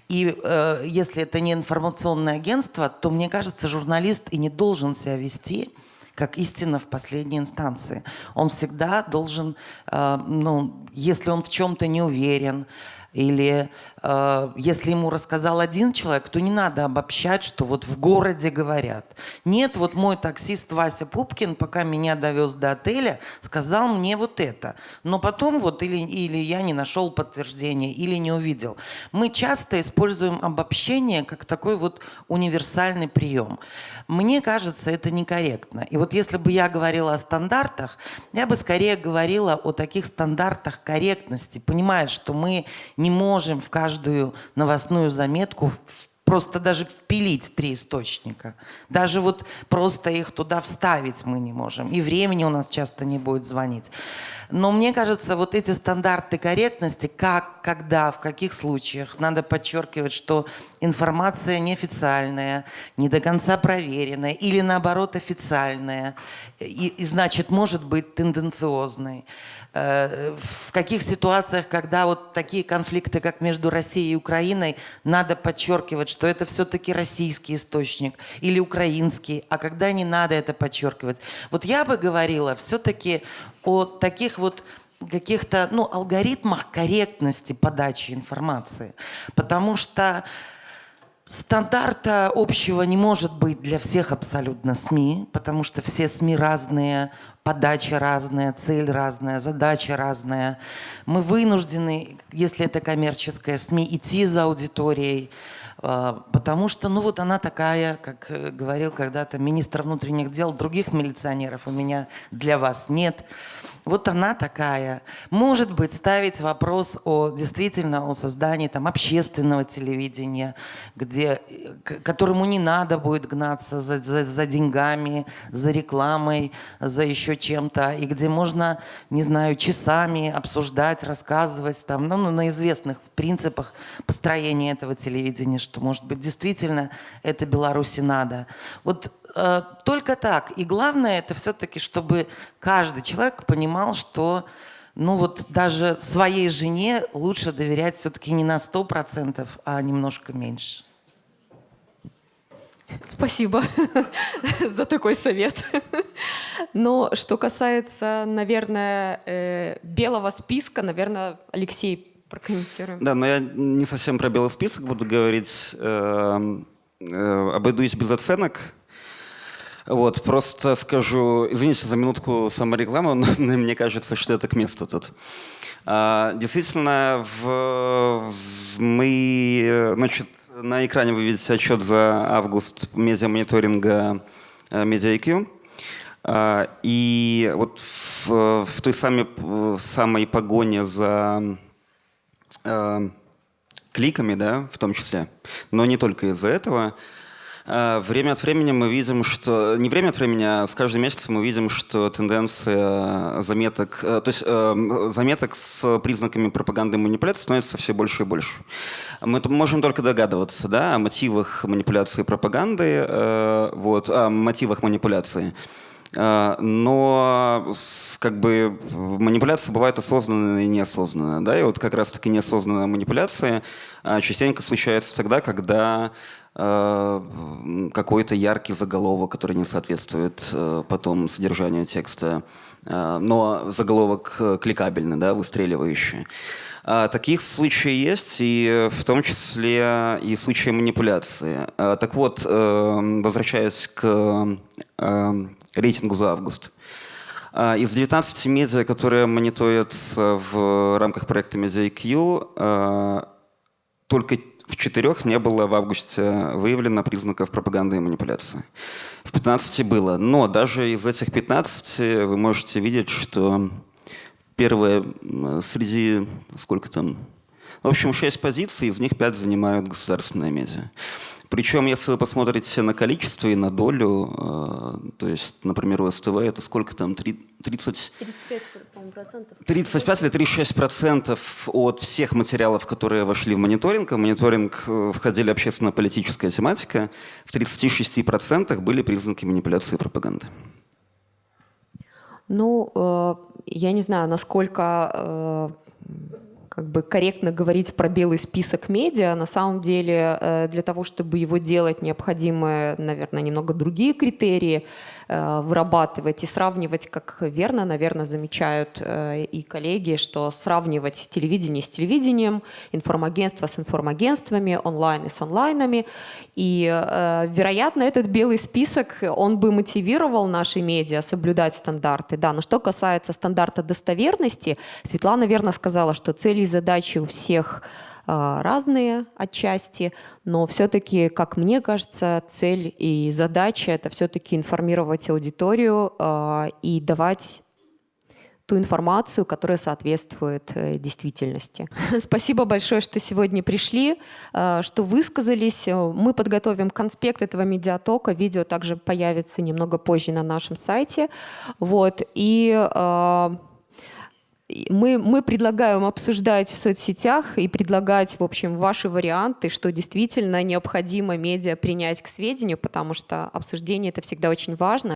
И э, если это не информационное агентство, то мне кажется, журналист и не должен себя вести как истина в последней инстанции. Он всегда должен, э, ну, если он в чем-то не уверен, или э, если ему рассказал один человек, то не надо обобщать, что вот в городе говорят. Нет, вот мой таксист Вася Пупкин, пока меня довез до отеля, сказал мне вот это. Но потом вот или, или я не нашел подтверждения, или не увидел. Мы часто используем обобщение как такой вот универсальный прием. Мне кажется, это некорректно. И вот если бы я говорила о стандартах, я бы скорее говорила о таких стандартах корректности, понимая, что мы не можем в каждую новостную заметку просто даже впилить три источника. Даже вот просто их туда вставить мы не можем. И времени у нас часто не будет звонить. Но мне кажется, вот эти стандарты корректности, как, когда, в каких случаях, надо подчеркивать, что информация неофициальная, не до конца проверенная или наоборот официальная, и, и значит может быть тенденциозной. В каких ситуациях, когда вот такие конфликты, как между Россией и Украиной, надо подчеркивать, что это все-таки российский источник или украинский, а когда не надо это подчеркивать. Вот я бы говорила все-таки о таких вот каких-то ну, алгоритмах корректности подачи информации. Потому что Стандарта общего не может быть для всех абсолютно СМИ, потому что все СМИ разные, подача разная, цель разная, задача разная. Мы вынуждены, если это коммерческая СМИ, идти за аудиторией, а, потому что, ну вот она такая, как э, говорил когда-то министр внутренних дел, других милиционеров у меня для вас нет. Вот она такая. Может быть, ставить вопрос о действительно о создании там, общественного телевидения, где, которому не надо будет гнаться за, за, за деньгами, за рекламой, за еще чем-то, и где можно, не знаю, часами обсуждать, рассказывать там, ну, ну, на известных принципах построения этого телевидения, что, может быть, действительно это Беларуси надо. Вот только так. И главное, это все-таки, чтобы каждый человек понимал, что ну вот даже своей жене лучше доверять все-таки не на 100%, а немножко меньше. Спасибо [laughs] за такой совет. Но что касается, наверное, э, белого списка, наверное, Алексей прокомментируем. Да, но я не совсем про белый список буду говорить. Эм, э, обойдусь без оценок. Вот, просто скажу, извините за минутку саморекламы, но [laughs] мне кажется, что это к месту тут. А, действительно, в, в, мы, значит, на экране вы видите отчет за август медиамониторинга MediaIQ. А, и вот в, в той самой, в самой погоне за а, кликами, да, в том числе, но не только из-за этого, время от времени мы видим, что... Не время от времени, а с каждым месяцем мы видим, что тенденция заметок... Э, то есть э, заметок с признаками пропаганды и манипуляции становится все больше и больше. Мы можем только догадываться да, о мотивах манипуляции и пропаганды, э, вот, о мотивах манипуляции. Но как бы манипуляция бывает осознанная и неосознанная. Да? И вот как раз-таки неосознанная манипуляция частенько случается тогда, когда Э, какой-то яркий заголовок, который не соответствует э, потом содержанию текста, э, но заголовок кликабельный, да, выстреливающий. А таких случаев есть, и в том числе и случаи манипуляции. Так вот, возвращаясь к рейтингу за август. Из 19 медиа, которые мониторятся в рамках проекта MediaIQ, только в четырех не было в августе выявлено признаков пропаганды и манипуляции. В 15 было. Но даже из этих 15 вы можете видеть, что первое среди, сколько там, в общем, 6 позиций, из них 5 занимают государственные медиа. Причем, если вы посмотрите на количество и на долю, э, то есть, например, у СТВ это сколько там, 30... 35, процентов. 35 или 36 процентов от всех материалов, которые вошли в мониторинг. В мониторинг э, входили общественно-политическая тематика. В 36 процентах были признаки манипуляции и пропаганды. Ну, э, я не знаю, насколько как бы корректно говорить про белый список медиа. На самом деле э, для того, чтобы его делать, необходимы, наверное, немного другие критерии. Э, вырабатывать и сравнивать, как верно, наверное, замечают э, и коллеги, что сравнивать телевидение с телевидением, информагентство с информагентствами, онлайн и с онлайнами. И, э, вероятно, этот белый список, он бы мотивировал наши медиа соблюдать стандарты. Да, но что касается стандарта достоверности, Светлана верно сказала, что цели и задачи у всех разные отчасти, но все-таки, как мне кажется, цель и задача — это все-таки информировать аудиторию а, и давать ту информацию, которая соответствует э, действительности. [laughs] Спасибо большое, что сегодня пришли, а, что высказались. Мы подготовим конспект этого медиатока. Видео также появится немного позже на нашем сайте. Вот. И мы, мы предлагаем обсуждать в соцсетях и предлагать, в общем, ваши варианты, что действительно необходимо медиа принять к сведению, потому что обсуждение это всегда очень важно.